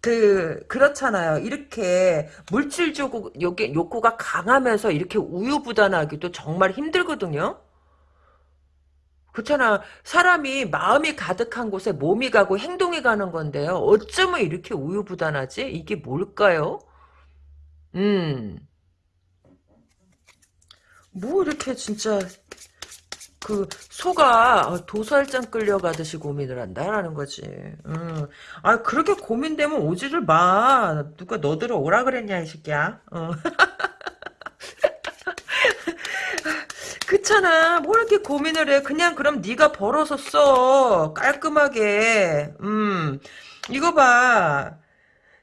그 그렇잖아요. 이렇게 물질적으로 요게 욕구가 강하면서 이렇게 우유부단하기도 정말 힘들거든요. 그렇잖아. 사람이 마음이 가득한 곳에 몸이 가고 행동이 가는 건데요. 어쩌면 이렇게 우유부단하지? 이게 뭘까요? 음. 뭐 이렇게 진짜 그 소가 도살장 끌려가듯이 고민을 한다라는 거지. 음. 아 그렇게 고민되면 오지를 마. 누가 너들을 오라 그랬냐 이 새끼야. 어. 그렇잖아. 뭐 이렇게 고민을 해. 그냥 그럼 네가 벌어서 써. 깔끔하게. 음. 이거 봐.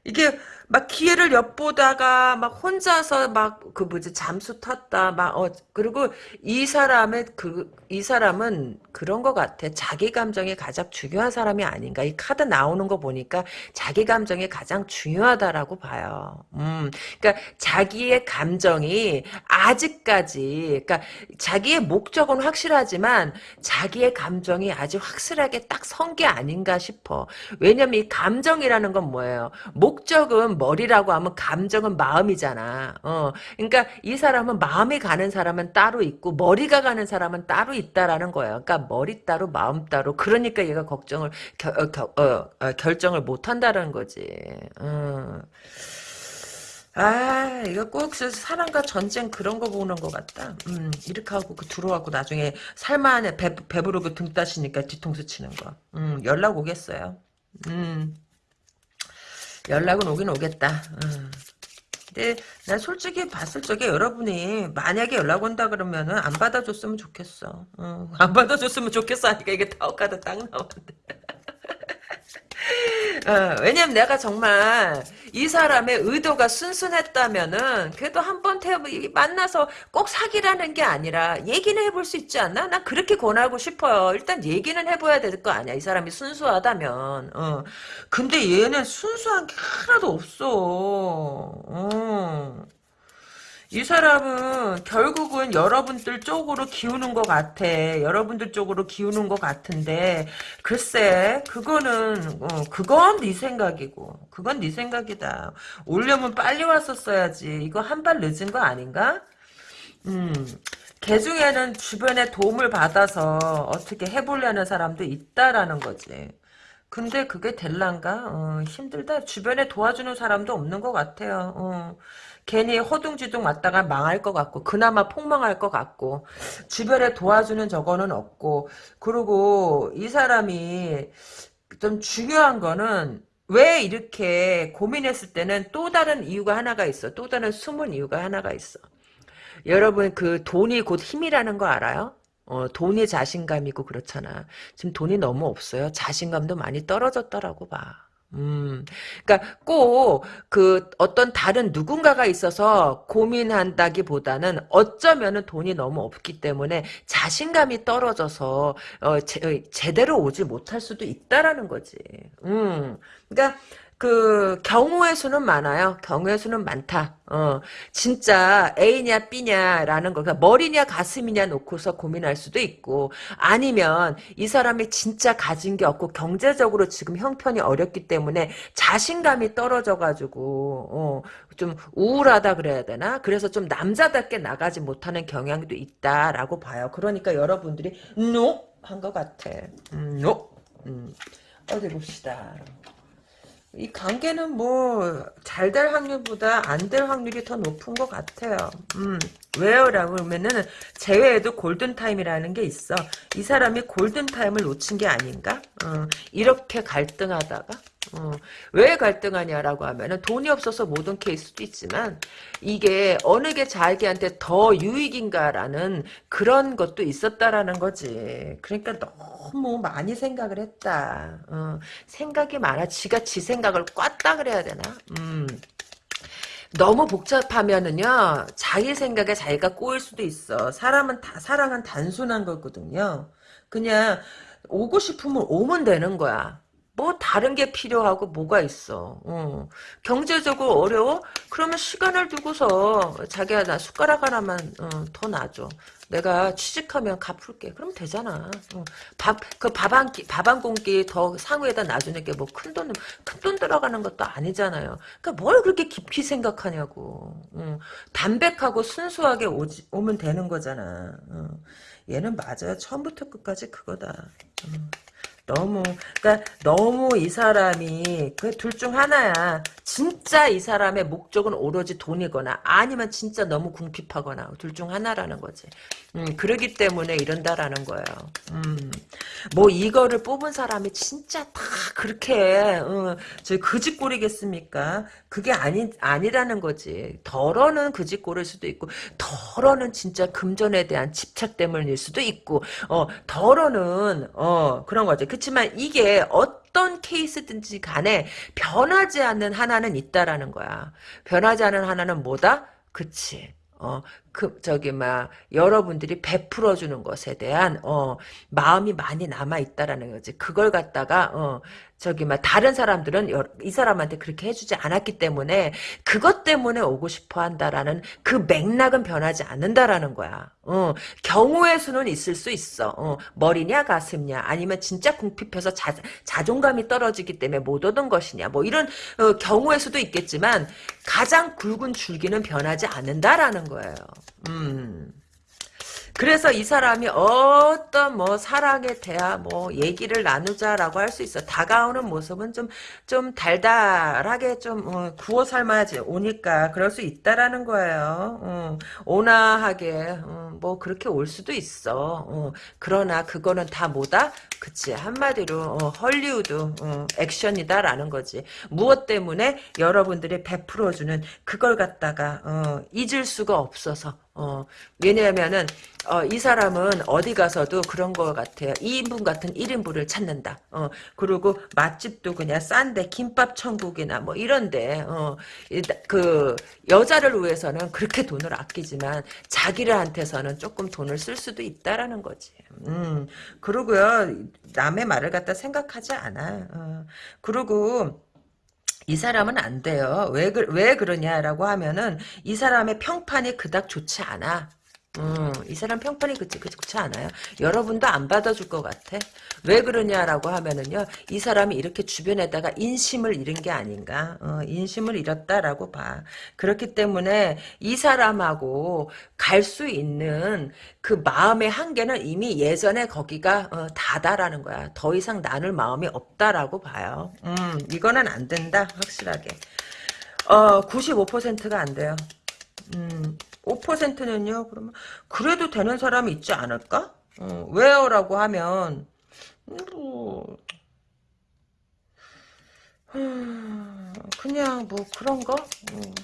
이게 막 기회를 엿보다가 막 혼자서 막 그 뭐지 잠수 탔다 막 어 그리고 이 사람의 그 이 사람은 그런 것 같아 자기 감정이 가장 중요한 사람이 아닌가 이 카드 나오는 거 보니까 자기 감정이 가장 중요하다라고 봐요. 음 그러니까 자기의 감정이 아직까지 그러니까 자기의 목적은 확실하지만 자기의 감정이 아직 확실하게 딱 선 게 아닌가 싶어. 왜냐면 이 감정이라는 건 뭐예요? 목적은 머리라고 하면 감정은 마음이잖아. 어. 그러니까 이 사람은 마음이 가는 사람은 따로 있고 머리가 가는 사람은 따로 있다라는 거예요. 그러니까 머리 따로 마음 따로. 그러니까 얘가 걱정을 겨, 어, 겨, 어, 어, 결정을 못 한다는 거지. 어. 아, 이거 꼭 사랑과 전쟁 그런 거 보는 것 같다. 음, 이렇게 하고 그 들어와고 나중에 살만해 배, 배부르고 등 따시니까 뒤통수 치는 거. 음, 연락 오겠어요. 음, 연락은 오긴 오겠다. 음. 근데 난 솔직히 봤을 적에 여러분이 만약에 연락 온다 그러면은 안 받아줬으면 좋겠어. 어, 안 받아줬으면 좋겠어 하니까 이게 타워카드 딱 나오는데. 어, 왜냐면 내가 정말 이 사람의 의도가 순순했다면은 그래도 한 번 만나서 꼭 사귀라는 게 아니라 얘기는 해볼 수 있지 않나? 난 그렇게 권하고 싶어요. 일단 얘기는 해봐야 될 거 아니야. 이 사람이 순수하다면. 어. 근데 얘는 순수한 게 하나도 없어. 어. 이 사람은 결국은 여러분들 쪽으로 기우는 것 같아. 여러분들 쪽으로 기우는 것 같은데 글쎄 그거는 어, 그건 네 생각이고 그건 네 생각이다. 오려면 빨리 왔었어야지. 이거 한 발 늦은 거 아닌가? 음. 개 중에는 주변에 도움을 받아서 어떻게 해보려는 사람도 있다라는 거지. 근데 그게 될란가? 어, 힘들다. 주변에 도와주는 사람도 없는 것 같아요. 어. 괜히 허둥지둥 왔다가 망할 것 같고 그나마 폭망할 것 같고 주변에 도와주는 저거는 없고 그리고 이 사람이 좀 중요한 거는 왜 이렇게 고민했을 때는 또 다른 이유가 하나가 있어. 또 다른 숨은 이유가 하나가 있어. 여러분 그 돈이 곧 힘이라는 거 알아요? 어, 돈이 자신감이고 그렇잖아. 지금 돈이 너무 없어요. 자신감도 많이 떨어졌다라고 봐. 음, 그러니까 꼭 그 어떤 다른 누군가가 있어서 고민한다기보다는 어쩌면은 돈이 너무 없기 때문에 자신감이 떨어져서 어, 제, 제대로 오지 못할 수도 있다라는 거지. 음, 그러니까 그 경우의 수는 많아요. 경우의 수는 많다. 어, 진짜 A냐 B냐라는 거, 그러니까 머리냐 가슴이냐 놓고서 고민할 수도 있고, 아니면 이 사람이 진짜 가진 게 없고 경제적으로 지금 형편이 어렵기 때문에 자신감이 떨어져가지고 어, 좀 우울하다 그래야 되나? 그래서 좀 남자답게 나가지 못하는 경향도 있다라고 봐요. 그러니까 여러분들이 no 한것 같아. 음, no. 음, 어디 봅시다. 이 관계는 뭐 잘 될 확률보다 안 될 확률이 더 높은 것 같아요. 음, 왜요? 라고 하면은 제외에도 골든타임이라는 게 있어. 이 사람이 골든타임을 놓친 게 아닌가? 어, 이렇게 갈등하다가 어, 왜 갈등하냐라고 하면은 돈이 없어서 못온 케이스도 있지만 이게 어느 게 자기한테 더 유익인가라는 그런 것도 있었다라는 거지. 그러니까 너무 많이 생각을 했다. 어, 생각이 많아. 지가 지 생각을 꽉다 그래야 되나? 음. 너무 복잡하면은요 자기 생각에 자기가 꼬일 수도 있어 사람은 다 사랑은 단순한 거거든요 그냥 오고 싶으면 오면 되는 거야 뭐 다른 게 필요하고 뭐가 있어. 어. 경제적으로 어려워? 그러면 시간을 두고서 자기야 나 숟가락 하나만 어, 더 놔줘. 내가 취직하면 갚을게. 그럼 되잖아. 어. 밥, 그 밥 한 끼, 밥 한 공기 더 상위에다 놔주는 게 뭐 큰 돈, 큰 돈 들어가는 것도 아니잖아요. 그러니까 뭘 그렇게 깊이 생각하냐고. 어. 담백하고 순수하게 오지, 오면 되는 거잖아. 어. 얘는 맞아요. 처음부터 끝까지 그거다. 어. 너무 그러니까 너무 이 사람이 그 둘 중 하나야. 진짜 이 사람의 목적은 오로지 돈이거나 아니면 진짜 너무 궁핍하거나 둘 중 하나라는 거지. 음, 그러기 때문에 이런다라는 거예요. 음, 뭐 이거를 뽑은 사람이 진짜 다 그렇게 어, 저 그짓골이겠습니까? 그게 아니 아니라는 거지. 덜어는 그짓골일 수도 있고 덜어는 진짜 금전에 대한 집착 때문일 수도 있고 어 덜어는 어 그런 거지. 그렇지만 이게 어떤 케이스든지 간에 변하지 않는 하나는 있다라는 거야. 변하지 않는 하나는 뭐다? 그치. 어, 그, 저기, 막, 여러분들이 베풀어 주는 것에 대한, 어, 마음이 많이 남아 있다라는 거지. 그걸 갖다가, 어, 저기, 막, 다른 사람들은 여, 이 사람한테 그렇게 해주지 않았기 때문에, 그것 때문에 오고 싶어 한다라는 그 맥락은 변하지 않는다라는 거야. 어, 경우의 수는 있을 수 있어. 어, 머리냐, 가슴냐, 아니면 진짜 궁핍해서 자, 자존감이 떨어지기 때문에 못 오던 것이냐, 뭐, 이런, 어, 경우의 수도 있겠지만, 가장 굵은 줄기는 변하지 않는다라는 거예요. 음. 그래서 이 사람이 어떤 뭐 사랑에 대한 뭐 얘기를 나누자라고 할 수 있어. 다가오는 모습은 좀, 좀 달달하게 좀, 어, 구워 삶아야지. 오니까. 그럴 수 있다라는 거예요. 어, 온화하게. 어, 뭐 그렇게 올 수도 있어. 어, 그러나 그거는 다 뭐다? 그치. 한마디로, 어, 헐리우드, 어, 액션이다라는 거지. 무엇 때문에 여러분들이 베풀어주는 그걸 갖다가, 어, 잊을 수가 없어서. 어, 왜냐하면은, 어, 이 사람은 어디 가서도 그런 것 같아요. 2인분 같은 1인분을 찾는다. 어, 그리고 맛집도 그냥 싼데, 김밥 천국이나 뭐 이런데, 어, 그, 여자를 위해서는 그렇게 돈을 아끼지만, 자기를한테서는 조금 돈을 쓸 수도 있다라는 거지. 음, 그러고요, 남의 말을 갖다 생각하지 않아. 어, 그리고, 이 사람은 안 돼요. 왜, 그, 왜 그러냐라고 하면은 이 사람의 평판이 그닥 좋지 않아. 음, 이 사람 평판이 그치, 그치, 그치 않아요. 여러분도 안 받아줄 것 같아. 왜 그러냐라고 하면은요, 이 사람이 이렇게 주변에다가 인심을 잃은 게 아닌가. 어, 인심을 잃었다라고 봐. 그렇기 때문에 이 사람하고 갈 수 있는 그 마음의 한계는 이미 예전에 거기가 어, 다다라는 거야. 더 이상 나눌 마음이 없다라고 봐요. 음, 이거는 안 된다, 확실하게. 어, 95%가 안 돼요. 음, 5%는요, 그러면, 그래도 되는 사람이 있지 않을까? 어, 왜요? 라고 하면, 뭐, 음, 그냥 뭐 그런 거? 음,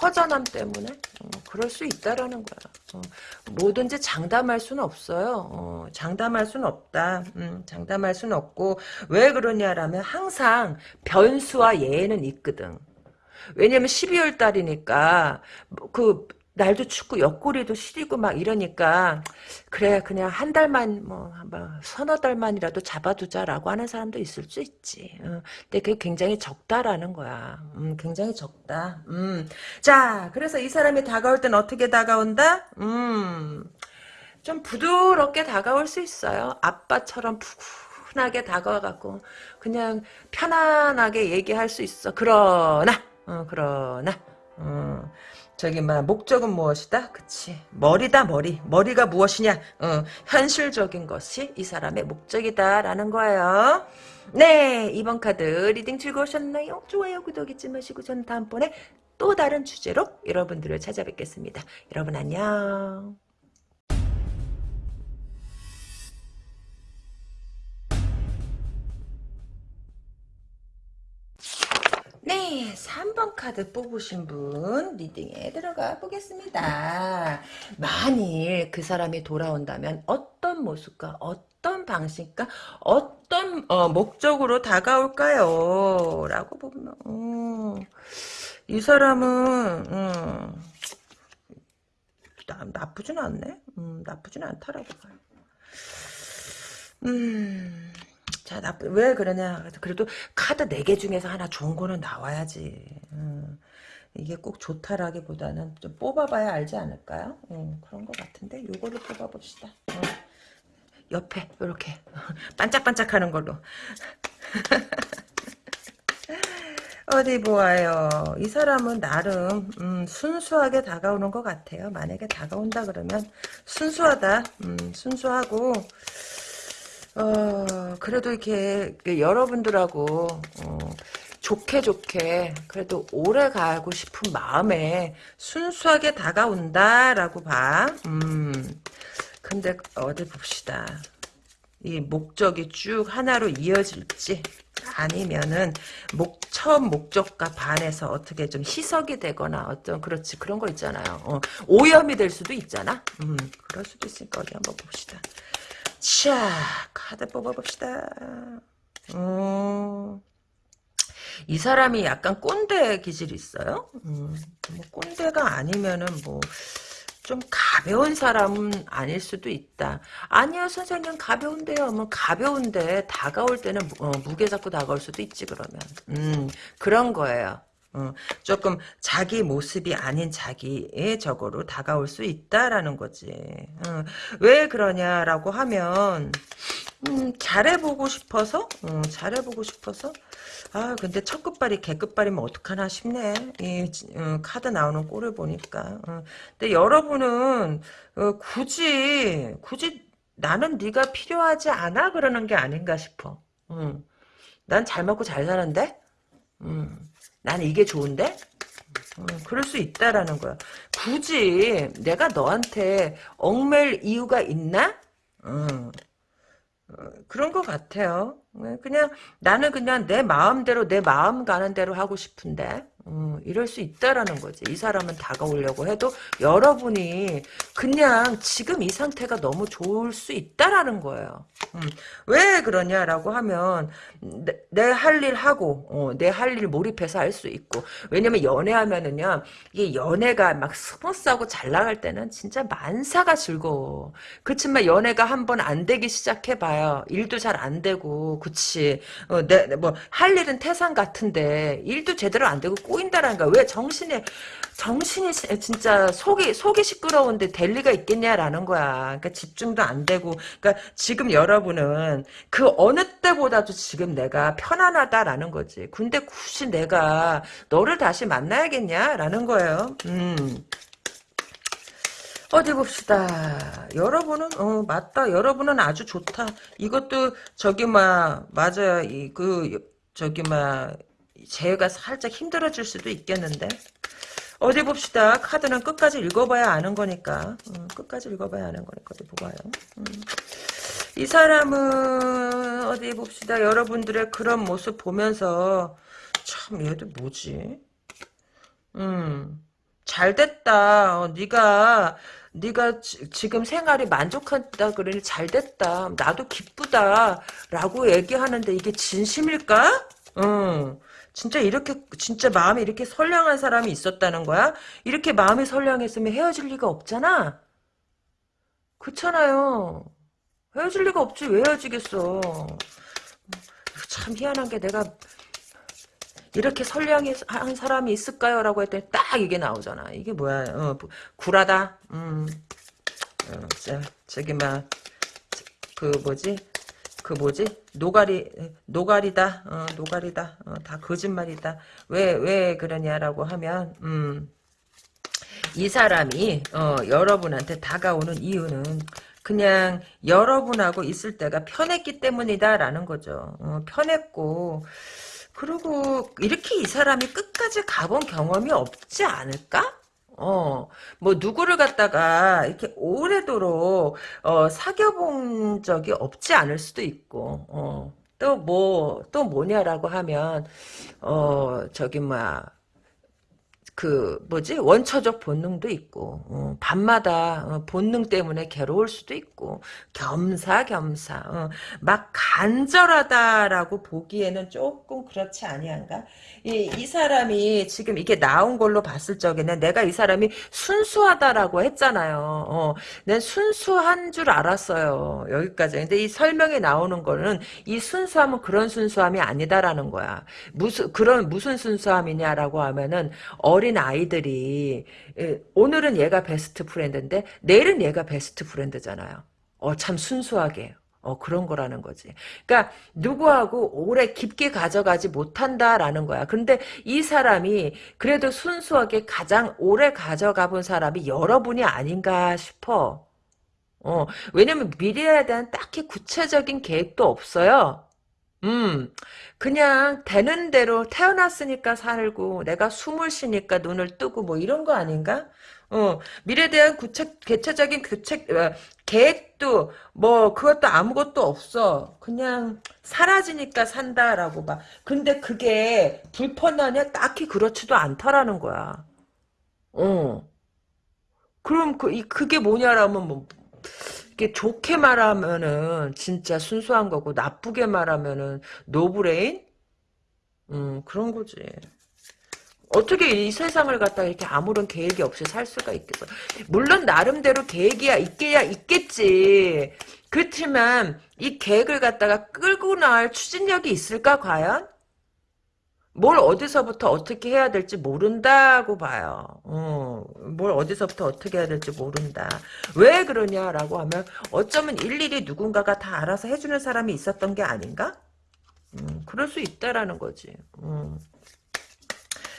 허전함 때문에? 어, 그럴 수 있다라는 거야. 어, 뭐든지 장담할 수는 없어요. 어, 장담할 수는 없다. 음, 장담할 수는 없고, 왜 그러냐라면 항상 변수와 예외는 있거든. 왜냐면 12월 달이니까 그 날도 춥고 옆구리도 시리고 막 이러니까 그래 그냥 한 달만 뭐, 뭐 서너 달만이라도 잡아두자라고 하는 사람도 있을 수 있지. 어, 근데 그게 굉장히 적다라는 거야. 음, 굉장히 적다. 음. 자, 그래서 이 사람이 다가올 땐 어떻게 다가온다? 음. 좀 부드럽게 다가올 수 있어요. 아빠처럼 푸근하게 다가와갖고 그냥 편안하게 얘기할 수 있어. 그러나 어, 그러나 어, 저기 막 목적은 무엇이다? 그치 머리다 머리 머리가 무엇이냐? 어, 현실적인 것이 이 사람의 목적이다라는 거예요. 네 이번 카드 reading 즐거우셨나요? 좋아요 구독 잊지 마시고 저는 다음번에 또 다른 주제로 여러분들을 찾아뵙겠습니다. 여러분 안녕. 네, 3번 카드 뽑으신 분 리딩에 들어가 보겠습니다. 만일 그 사람이 돌아온다면 어떤 모습과 어떤 방식과 어떤 어, 목적으로 다가올까요? 라고 보면 음, 이 사람은 음, 나, 나쁘진 않네. 음, 나쁘진 않다라고 봐요. 음... 자, 나쁜, 왜 그러냐. 그래도 카드 4개 중에서 하나 좋은 거는 나와야지. 음, 이게 꼭 좋다라기보다는 좀 뽑아봐야 알지 않을까요? 음, 그런 것 같은데, 요거를 뽑아봅시다. 음, 옆에, 이렇게 반짝반짝 하는 걸로. 어디 보아요. 이 사람은 나름 음, 순수하게 다가오는 것 같아요. 만약에 다가온다 그러면 순수하다. 음, 순수하고 어, 그래도 이렇게 그 여러분들하고 어, 좋게 좋게 그래도 오래 가고 싶은 마음에 순수하게 다가온다라고 봐. 음. 근데 어디 봅시다. 이 목적이 쭉 하나로 이어질지 아니면은 목 처음 목적과 반해서 어떻게 좀 희석이 되거나 어떤 그렇지 그런 거 있잖아요. 어, 오염이 될 수도 있잖아. 음, 그럴 수도 있으니까 어디 한번 봅시다. 자, 카드 뽑아봅시다. 음, 이 사람이 약간 꼰대 기질이 있어요. 음, 뭐 꼰대가 아니면은 뭐, 좀 가벼운 사람은 아닐 수도 있다. 아니요, 선생님, 가벼운데요. 뭐, 가벼운데, 다가올 때는, 어, 무게 잡고 다가올 수도 있지, 그러면. 음, 그런 거예요. 어, 조금 자기 모습이 아닌 자기의 적으로 다가올 수 있다라는 거지. 어, 왜 그러냐라고 하면 음, 잘해보고 싶어서 어, 잘해보고 싶어서 아 근데 첫 끝발이 개 끝발이면 어떡하나 싶네. 이 어, 카드 나오는 꼴을 보니까. 어, 근데 여러분은 어, 굳이 굳이 나는 네가 필요하지 않아 그러는 게 아닌가 싶어. 음. 난잘 먹고 잘 사는데. 음. 난 이게 좋은데? 음, 그럴 수 있다라는 거야. 굳이 내가 너한테 얽맬 이유가 있나? 음, 어, 그런 것 같아요. 네, 그냥 나는 그냥 내 마음대로 내 마음 가는 대로 하고 싶은데 음, 이럴 수 있다라는 거지. 이 사람은 다가오려고 해도 여러분이 그냥 지금 이 상태가 너무 좋을 수 있다라는 거예요. 음, 왜 그러냐라고 하면 내 할일 하고 어, 내 할 일 몰입해서 할 수 있고 왜냐면 연애하면은요 이게 연애가 막 smooth하고 잘 나갈 때는 진짜 만사가 즐거워. 그렇지만 연애가 한번 안 되기 시작해봐요. 일도 잘 안 되고 그치. 어, 내, 뭐, 할 일은 태산 같은데, 일도 제대로 안 되고 꼬인다라는 거야. 왜 정신에, 정신이 진짜 속이, 속이 시끄러운데 될 리가 있겠냐라는 거야. 그러니까 집중도 안 되고. 그러니까 지금 여러분은 그 어느 때보다도 지금 내가 편안하다라는 거지. 근데 굳이 내가 너를 다시 만나야겠냐라는 거예요. 음. 어디 봅시다. 여러분은 어 맞다. 여러분은 아주 좋다. 이것도 저기 막 맞아요. 이 그 저기 막 제가 살짝 힘들어질 수도 있겠는데. 어디 봅시다. 카드는 끝까지 읽어봐야 아는 거니까. 음, 끝까지 읽어봐야 아는 거니까 어디 보봐요. 음. 이 사람은 어디 봅시다. 여러분들의 그런 모습 보면서 참 얘도 뭐지? 음. 잘 됐다. 어, 네가 네가 지, 금 생활이 만족한다 그러니 잘 됐다. 나도 기쁘다 라고 얘기하는데 이게 진심일까? 응. 진짜 이렇게 진짜 마음이 이렇게 선량한 사람이 있었다는 거야? 이렇게 마음이 선량했으면 헤어질 리가 없잖아. 그렇잖아요. 헤어질 리가 없지 왜 헤어지겠어. 참 희한한 게 내가 이렇게 선량한 사람이 있을까요? 라고 했더니 딱 이게 나오잖아. 이게 뭐야. 어, 구라다. 음. 어, 자, 저기 막, 그 뭐지? 그 뭐지? 노가리, 노가리다. 어, 노가리다. 어, 다 거짓말이다. 왜, 왜 그러냐라고 하면, 음. 이 사람이, 어, 여러분한테 다가오는 이유는 그냥 여러분하고 있을 때가 편했기 때문이다라는 거죠. 어, 편했고, 그리고 이렇게 이 사람이 끝까지 가본 경험이 없지 않을까? 어, 뭐, 누구를 갖다가 이렇게 오래도록, 어, 사귀어본 적이 없지 않을 수도 있고, 어, 또 뭐, 또 뭐냐라고 하면, 어, 저기, 뭐야, 그 뭐지? 원초적 본능도 있고 어, 밤마다 어, 본능 때문에 괴로울 수도 있고 겸사겸사 어, 막 간절하다라고 보기에는 조금 그렇지 아니한가? 이, 이 사람이 지금 이게 나온 걸로 봤을 적에는 내가 이 사람이 순수하다라고 했잖아요. 어, 난 순수한 줄 알았어요. 여기까지. 근데 이 설명이 나오는 거는 이 순수함은 그런 순수함이 아니다라는 거야. 무슨 그런 무슨 순수함이냐라고 하면은 어린 어린 아이들이 오늘은 얘가 베스트 프렌드인데 내일은 얘가 베스트 프렌드잖아요. 어, 참 순수하게. 어, 그런 거라는 거지. 그러니까 누구하고 오래 깊게 가져가지 못한다라는 거야. 근데 이 사람이 그래도 순수하게 가장 오래 가져가 본 사람이 여러분이 아닌가 싶어. 어, 왜냐면 미래에 대한 딱히 구체적인 계획도 없어요. 음, 그냥 되는 대로 태어났으니까 살고 내가 숨을 쉬니까 눈을 뜨고 뭐 이런 거 아닌가? 어, 미래에 대한 구체, 개체적인 규책, 어, 계획도 뭐 그것도 아무것도 없어. 그냥 살아지니까 산다라고 봐. 근데 그게 불편하냐? 딱히 그렇지도 않다라는 거야. 어. 그럼 그, 이, 그게 뭐냐라면 뭐 이게 좋게 말하면은 진짜 순수한 거고 나쁘게 말하면은 no brain? 음 그런 거지. 어떻게 이 세상을 갖다가 이렇게 아무런 계획이 없이 살 수가 있겠어. 물론 나름대로 계획이야 있게야 있겠지. 그렇지만 이 계획을 갖다가 끌고 나갈 추진력이 있을까 과연? 뭘 어디서부터 어떻게 해야 될지 모른다고 봐요. 어, 뭘 어디서부터 어떻게 해야 될지 모른다. 왜 그러냐라고 하면 어쩌면 일일이 누군가가 다 알아서 해주는 사람이 있었던 게 아닌가? 음, 그럴 수 있다라는 거지. 음.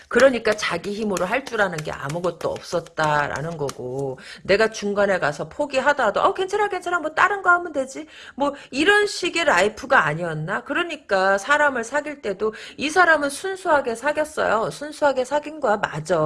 그러니까 자기 힘으로 할 줄 아는 게 아무것도 없었다라는 거고 내가 중간에 가서 포기하더라도 어 괜찮아 괜찮아. 뭐 다른 거 하면 되지. 뭐 이런 식의 life가 아니었나? 그러니까 사람을 사귈 때도 이 사람은 순수하게 사귀었어요. 순수하게 사귄 거야. 맞아.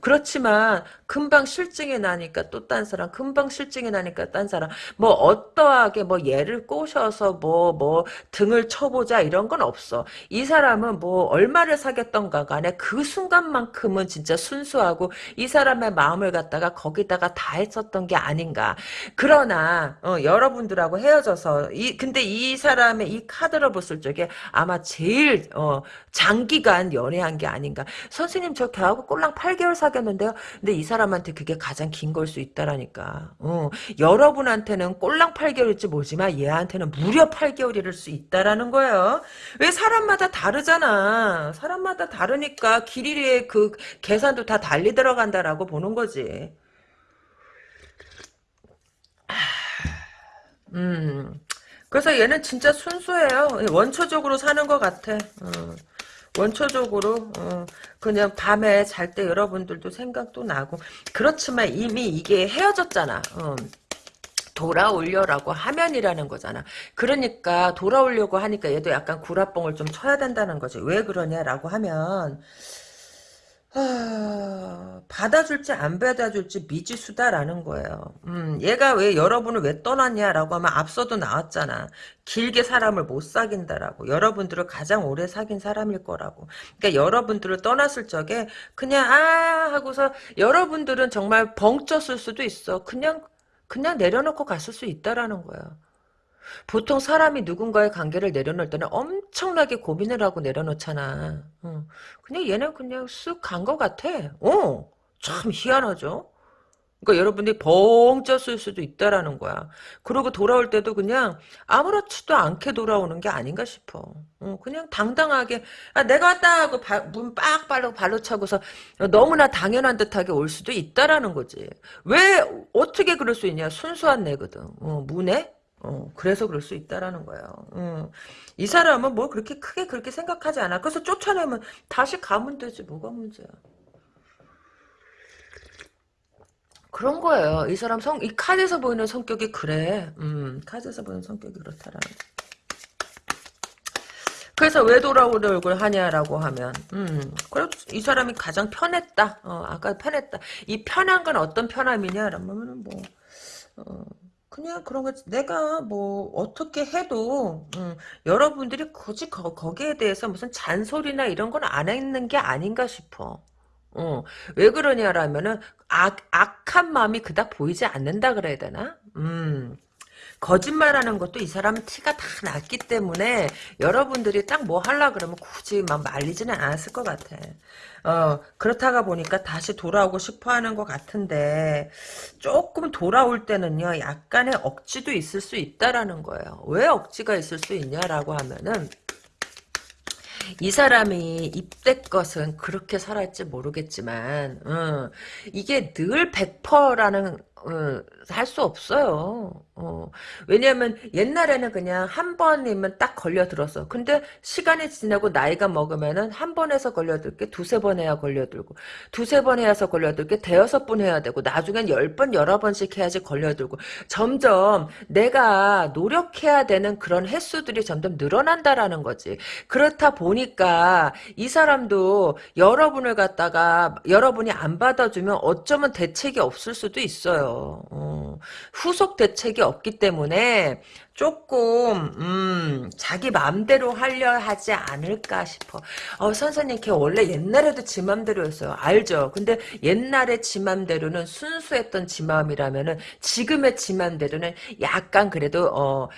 그렇지만 금방 싫증이 나니까 또 딴 사람 금방 싫증이 나니까 딴 사람 뭐 어떠하게 뭐 얘를 꼬셔서 뭐뭐 뭐 등을 쳐보자 이런 건 없어 이 사람은 뭐 얼마를 사귀었던가 간에 그 순간만큼은 진짜 순수하고 이 사람의 마음을 갖다가 거기다가 다 했었던 게 아닌가. 그러나 어, 여러분들하고 헤어져서 이 근데 이 사람의 이 카드를 봤을 적에 아마 제일 어, 장기간 연애한 게 아닌가. 선생님 저 걔하고 꼴랑 8개월 사귀었는데요. 근데 이 사람 한테 그게 가장 긴 걸 수 있다라니까. 어, 여러분한테는 꼴랑 8개월일지 모르지만 얘한테는 무려 8개월일 수 있다라는 거예요. 왜 사람마다 다르잖아. 사람마다 다르니까 길 길이의 그 계산도 다 달리 들어간다라고 보는 거지. 음. 그래서 얘는 진짜 순수해요. 원초적으로 사는 것 같아. 어. 원초적으로 어, 그냥 밤에 잘 때 여러분들도 생각도 나고 그렇지만 이미 이게 헤어졌잖아. 어. 돌아올려라고 하면이라는 거잖아. 그러니까 돌아오려고 하니까 얘도 약간 구라뽕을 좀 쳐야 된다는 거지. 왜 그러냐라고 하면 아, 받아줄지 안 받아줄지 미지수다라는 거예요. 음, 얘가 왜 여러분을 왜 떠났냐라고 하면 앞서도 나왔잖아. 길게 사람을 못 사귄다라고. 여러분들을 가장 오래 사귄 사람일 거라고. 그러니까 여러분들을 떠났을 적에 그냥 아 하고서 여러분들은 정말 벙 쪘을 수도 있어. 그냥 그냥 내려놓고 갔을 수 있다라는 거예요. 보통 사람이 누군가의 관계를 내려놓을 때는 엄청나게 고민을 하고 내려놓잖아. 어. 그냥 얘는 그냥 쓱간것 같아. 어, 참 희한하죠. 그러니까 여러분들이 벙 쪘을 수도 있다라는 거야. 그러고 돌아올 때도 그냥 아무렇지도 않게 돌아오는 게 아닌가 싶어. 어, 그냥 당당하게 아, 내가 왔다 하고 문빡 발로 발로 차고서 너무나 당연한 듯하게 올 수도 있다라는 거지. 왜 어떻게 그럴 수 있냐? 순수한 내거든. 어, 문에 어, 그래서 그럴 수 있다라는 거예요. 어. 이 사람은 뭐 그렇게 크게 그렇게 생각하지 않아. 그래서 쫓아내면 다시 가면 되지. 뭐가 문제야. 그런 거예요. 이 사람 성, 이 카드에서 보이는 성격이 그래. 음, 카드에서 보이는 성격이 그렇다라는 거. 그래서 왜 돌아오려고 하냐라고 하면, 음, 그래, 이 사람이 가장 편했다. 어, 아까 편했다. 이 편한 건 어떤 편함이냐라면, 뭐, 어, 그냥 그런 거 내가 뭐 어떻게 해도 음, 여러분들이 굳이 거, 거기에 대해서 무슨 잔소리나 이런 건 안 했는 게 아닌가 싶어. 어, 왜 그러냐라면은 악, 악한 마음이 그닥 보이지 않는다 그래야 되나? 음. 거짓말하는 것도 이 사람은 티가 다 났기 때문에 여러분들이 딱 뭐 하려 그러면 굳이 막 말리지는 않았을 것 같아. 어, 그렇다가 보니까 다시 돌아오고 싶어 하는 것 같은데, 조금 돌아올 때는요, 약간의 억지도 있을 수 있다라는 거예요. 왜 억지가 있을 수 있냐라고 하면은, 이 사람이 입대 것은 그렇게 살았지 모르겠지만, 어, 이게 늘 100%라는 어, 할 수 없어요. 어. 왜냐하면 옛날에는 그냥 한 번이면 딱 걸려들었어. 근데 시간이 지나고 나이가 먹으면은 한 번에서 걸려들게 두세 번 해야 걸려들고 두세 번 해야서 걸려들게 대여섯 번 해야 되고 나중엔 열 번 여러 번씩 해야지 걸려들고 점점 내가 노력해야 되는 그런 횟수들이 점점 늘어난다라는 거지. 그렇다 보니까 이 사람도 여러분을 갖다가 여러분이 안 받아주면 어쩌면 대책이 없을 수도 있어요. 어. 어, 후속 대책이 없기 때문에 조금 음, 자기 마음대로 하려 하지 않을까 싶어. 어, 선생님 걔 원래 옛날에도 지 맘대로였어요. 알죠? 근데 옛날에 지 맘대로는 순수했던 지 마음이라면은 지금의 지 맘대로는 약간 그래도 어,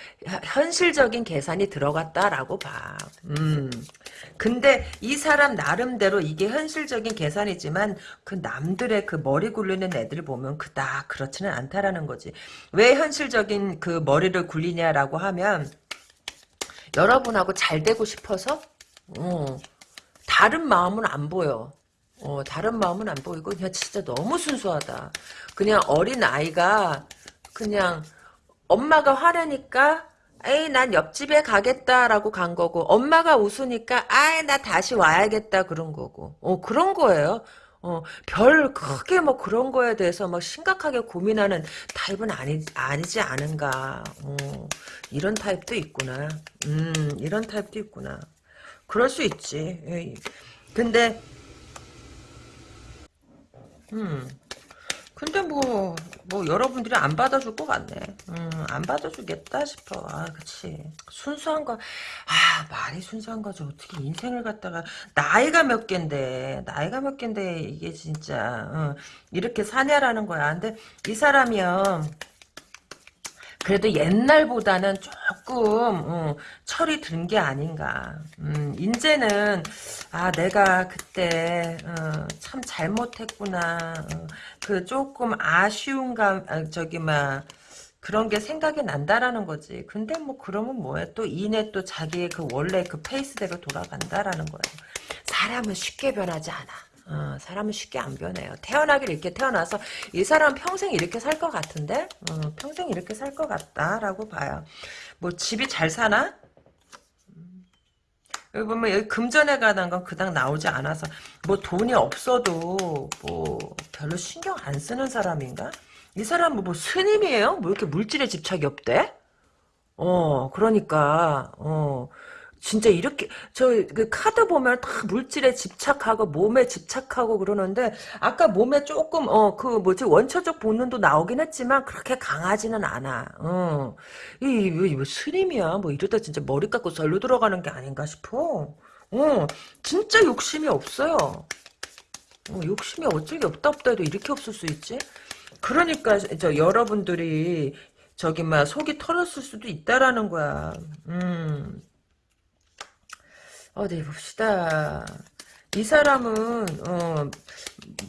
현실적인 계산이 들어갔다라고 봐. 음. 근데 이 사람 나름대로 이게 현실적인 계산이지만 그 남들의 그 머리 굴리는 애들 보면 그닥 그렇지는 않다라는 거지. 왜 현실적인 그 머리를 굴리냐라고 하면 여러분하고 잘 되고 싶어서 어, 다른 마음은 안 보여. 어, 다른 마음은 안 보이고 그냥 진짜 너무 순수하다. 그냥 어린 아이가 그냥 엄마가 화내니까 에이 난 옆집에 가겠다라고 간 거고 엄마가 웃으니까 아이 나 다시 와야겠다 그런 거고 어 그런 거예요 어, 별 크게 뭐 그런 거에 대해서 막 심각하게 고민하는 타입은 아니, 아니지 않은가. 어, 이런 타입도 있구나. 음, 이런 타입도 있구나. 그럴 수 있지. 에이. 근데, 음, 근데 뭐, 뭐, 여러분들이 안 받아줄 것 같네. 음, 안 받아주겠다 싶어. 아, 그치. 순수한 거, 아, 말이 순수한 거죠. 어떻게 인생을 갖다가, 나이가 몇 갠데, 나이가 몇 갠데, 이게 진짜, 어, 이렇게 사냐라는 거야. 근데 이 사람이요. 그래도 옛날보다는 조금 어, 철이 든 게 아닌가. 음, 이제는 아 내가 그때 어, 참 잘못했구나. 어, 그 조금 아쉬운 감 아, 저기 막 그런 게 생각이 난다라는 거지. 근데 뭐 그러면 뭐해? 또 이내 또 자기의 그 원래 그 페이스대로 돌아간다라는 거예요. 사람은 쉽게 변하지 않아. 어, 사람은 쉽게 안 변해요. 태어나길 이렇게 태어나서 이 사람 평생 이렇게 살 것 같은데 어, 평생 이렇게 살 것 같다라고 봐요. 뭐 집이 잘 사나? 음. 여기 보면 여기 금전에 관한 건 그닥 나오지 않아서 뭐 돈이 없어도 뭐 별로 신경 안 쓰는 사람인가? 이 사람은 뭐 스님이에요? 뭐 이렇게 물질에 집착이 없대? 어 그러니까 어 진짜 이렇게 저 그 카드 보면 다 물질에 집착하고 몸에 집착하고 그러는데 아까 몸에 조금 어 그 뭐지 원초적 본능도 나오긴 했지만 그렇게 강하지는 않아. 어. 이, 이, 이 스님이야. 뭐 이러다 진짜 머리 깎고 절로 들어가는 게 아닌가 싶어. 어. 진짜 욕심이 없어요. 어, 욕심이 어쩔 게 없다 없다 해도 이렇게 없을 수 있지? 그러니까 저 여러분들이 저기 막 속이 털었을 수도 있다라는 거야. 음. 어디 봅시다. 이 사람은 어,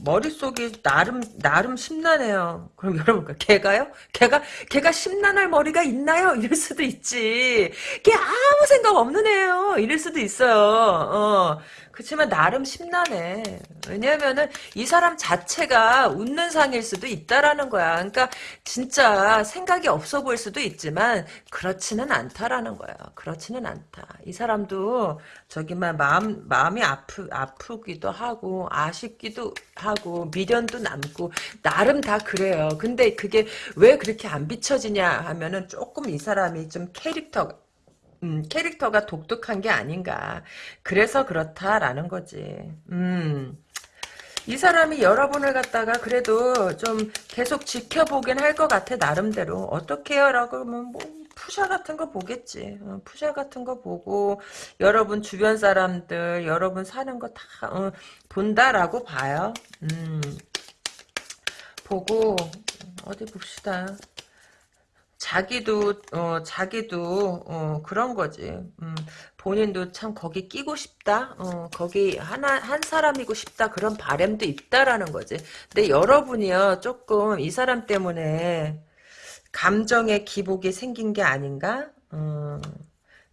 머릿속이 나름 나름 심란해요. 그럼 여러분 걔가요? 걔가 걔가 심란할 머리가 있나요? 이럴 수도 있지. 걔 아무 생각 없는 애예요. 이럴 수도 있어요. 어. 그렇지만 나름 심란해. 왜냐면은 이 사람 자체가 웃는 상일 수도 있다라는 거야. 그러니까 진짜 생각이 없어 보일 수도 있지만 그렇지는 않다라는 거야. 그렇지는 않다. 이 사람도 저기만 마음 마음이 아프 아프기도 하고 아쉽기도 하고 미련도 남고 나름 다 그래요. 근데 그게 왜 그렇게 안 비춰지냐 하면은 조금 이 사람이 좀 캐릭터 음, 캐릭터가 독특한 게 아닌가. 그래서 그렇다라는 거지. 음. 이 사람이 여러분을 갖다가 그래도 좀 계속 지켜보긴 할 것 같아 나름대로 어떻게 해요? 라고 하면 뭐 푸샤 같은 거 보겠지 어, 푸샤 같은 거 보고 여러분 주변 사람들 여러분 사는 거다 어, 본다라고 봐요 음. 보고 어디 봅시다 자기도 어 자기도 어 그런 거지. 음, 본인도 참 거기 끼고 싶다. 어 거기 하나 한 사람이고 싶다 그런 바램도 있다라는 거지. 근데 여러분이요 조금 이 사람 때문에 감정의 기복이 생긴 게 아닌가? 어,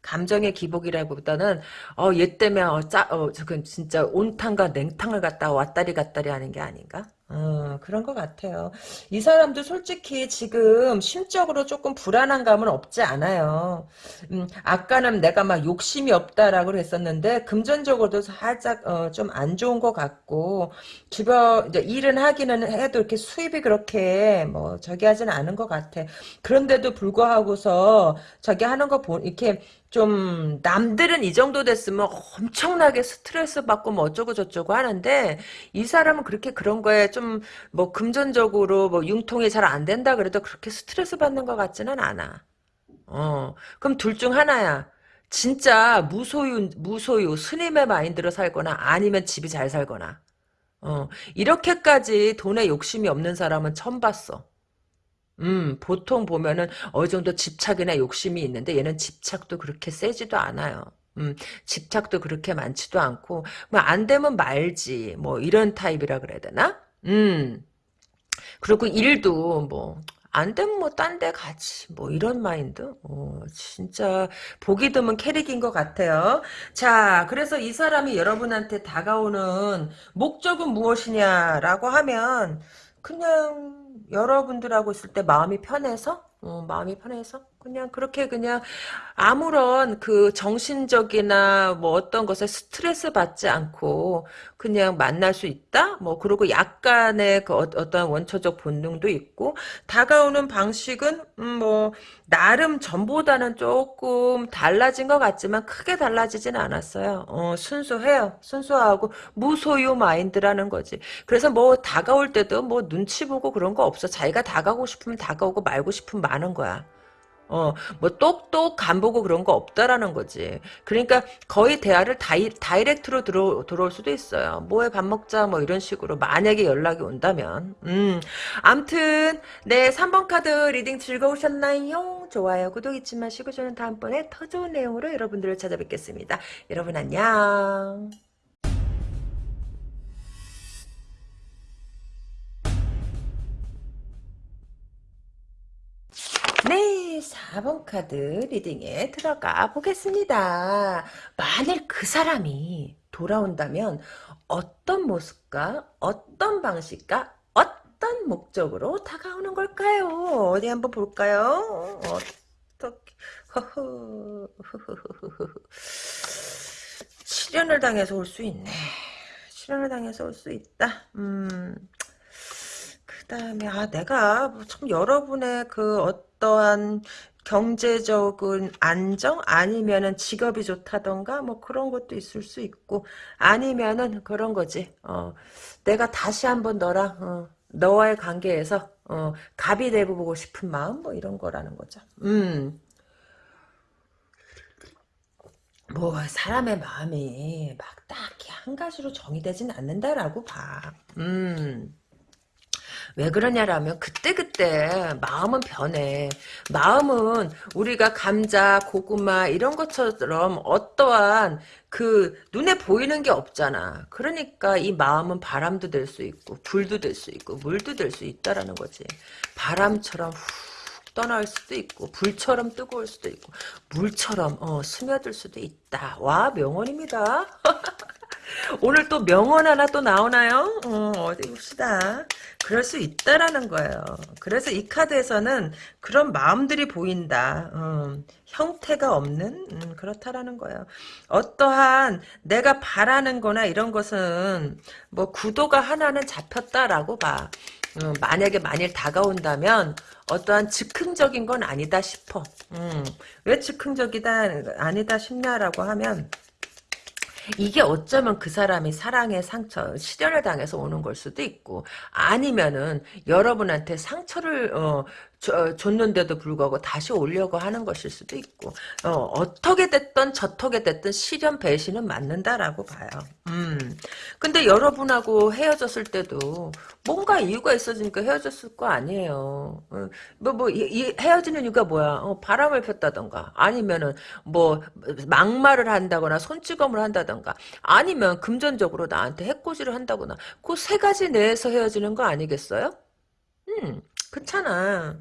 감정의 기복이라기보다는 어 얘 때문에 어 짜 어 저건 진짜 온탕과 냉탕을 갖다 왔다리 갔다리 하는 게 아닌가? 어, 그런 것 같아요. 이 사람도 솔직히 지금 심적으로 조금 불안한 감은 없지 않아요. 음, 아까는 내가 막 욕심이 없다라고 했었는데 금전적으로도 살짝 어, 좀 안 좋은 것 같고 주변 이제 일은 하기는 해도 이렇게 수입이 그렇게 뭐 저기 하지는 않은 것 같아. 그런데도 불구하고서 저기 하는 거 보, 이렇게 좀 남들은 이 정도 됐으면 엄청나게 스트레스 받고 뭐 어쩌고 저쩌고 하는데 이 사람은 그렇게 그런 거에 좀 뭐 금전적으로 뭐 융통이 잘 안 된다 그래도 그렇게 스트레스 받는 것 같지는 않아. 어 그럼 둘 중 하나야. 진짜 무소유 무소유 스님의 마인드로 살거나 아니면 집이 잘 살거나. 어 이렇게까지 돈에 욕심이 없는 사람은 처음 봤어. 음, 보통 보면은 어느 정도 집착이나 욕심이 있는데 얘는 집착도 그렇게 세지도 않아요. 음, 집착도 그렇게 많지도 않고 뭐 안 되면 말지 뭐 이런 타입이라 그래야 되나? 음. 그리고 일도 뭐 안 되면 뭐 딴 데 가지 뭐 이런 마인드 어, 진짜 보기 드문 캐릭인 것 같아요 자 그래서 이 사람이 여러분한테 다가오는 목적은 무엇이냐라고 하면 그냥 여러분들하고 있을 때 마음이 편해서? 어, 마음이 편해서 그냥 그렇게 그냥 아무런 그 정신적이나 뭐 어떤 것에 스트레스 받지 않고 그냥 만날 수 있다? 뭐 그리고 약간의 그 어, 떤 원초적 본능도 있고 다가오는 방식은 음, 뭐 나름 전보다는 조금 달라진 것 같지만 크게 달라지진 않았어요. 어, 순수해요. 순수하고 무소유 마인드라는 거지. 그래서 뭐 다가올 때도 뭐 눈치 보고 그런 거 없어. 자기가 다가오고 싶으면 다가오고 말고 싶으면 마는 거야. 어, 뭐, 똑똑 간보고 그런 거 없다라는 거지. 그러니까 거의 대화를 다이, direct로 들어, 들어올 수도 있어요. 뭐해, 밥 먹자, 뭐 이런 식으로. 만약에 연락이 온다면. 음, 암튼, 네, 3번 카드 reading 즐거우셨나요? 좋아요, 구독 잊지 마시고 저는 다음번에 더 좋은 내용으로 여러분들을 찾아뵙겠습니다. 여러분 안녕. 네, 4번 카드 리딩에 들어가 보겠습니다. 만일 그 사람이 돌아온다면 어떤 모습과 어떤 방식과 어떤 목적으로 다가오는 걸까요? 어디 한번 볼까요? 어떻게 허허 실현을 당해서 올 수 있네. 실현을 당해서 올 수 있다. 음. 그다음에 아 내가 뭐참 여러분의 그 어떠한 경제적인 안정 아니면은 직업이 좋다던가 뭐 그런 것도 있을 수 있고 아니면은 그런 거지 어 내가 다시 한번 너랑 어, 너와의 관계에서 어 갑이 돼보고 싶은 마음 뭐 이런 거라는 거죠 음 뭐 사람의 마음이 막 딱히 한 가지로 정의되진 않는다라고 봐. 음. 왜 그러냐라면 그때그때 마음은 변해. 마음은 우리가 감자, 고구마 이런 것처럼 어떠한 그 눈에 보이는 게 없잖아. 그러니까 이 마음은 바람도 될 수 있고 불도 될 수 있고 물도 될 수 있다라는 거지. 바람처럼 훅 떠날 수도 있고 불처럼 뜨거울 수도 있고 물처럼 어, 스며들 수도 있다. 와 명언입니다. 오늘 또 명언 하나 또 나오나요? 어, 어디 봅시다. 그럴 수 있다라는 거예요. 그래서 이 카드에서는 그런 마음들이 보인다. 음, 형태가 없는 음, 그렇다라는 거예요. 어떠한 내가 바라는 거나 이런 것은 뭐 구도가 하나는 잡혔다라고 봐. 음, 만약에 만일 다가온다면 어떠한 즉흥적인 건 아니다 싶어. 음, 왜 즉흥적이다 아니다 싶냐라고 하면 이게 어쩌면 그 사람이 사랑의 상처, 실현을 당해서 오는 걸 수도 있고, 아니면은 여러분한테 상처를 어, 저, 줬는데도 불구하고 다시 오려고 하는 것일 수도 있고 어, 떻게 됐든 저떻게 됐든 실현 배신은 맞는다라고 봐요. 음. 근데 여러분하고 헤어졌을 때도 뭔가 이유가 있어지니까 헤어졌을 거 아니에요. 어, 뭐, 뭐, 헤어지는 이유가 뭐야? 어, 바람을 폈다던가, 아니면은, 뭐, 막말을 한다거나, 손찌검을 한다던가, 아니면 금전적으로 나한테 해코지를 한다거나, 그 세 가지 내에서 헤어지는 거 아니겠어요? 음, 그렇잖아.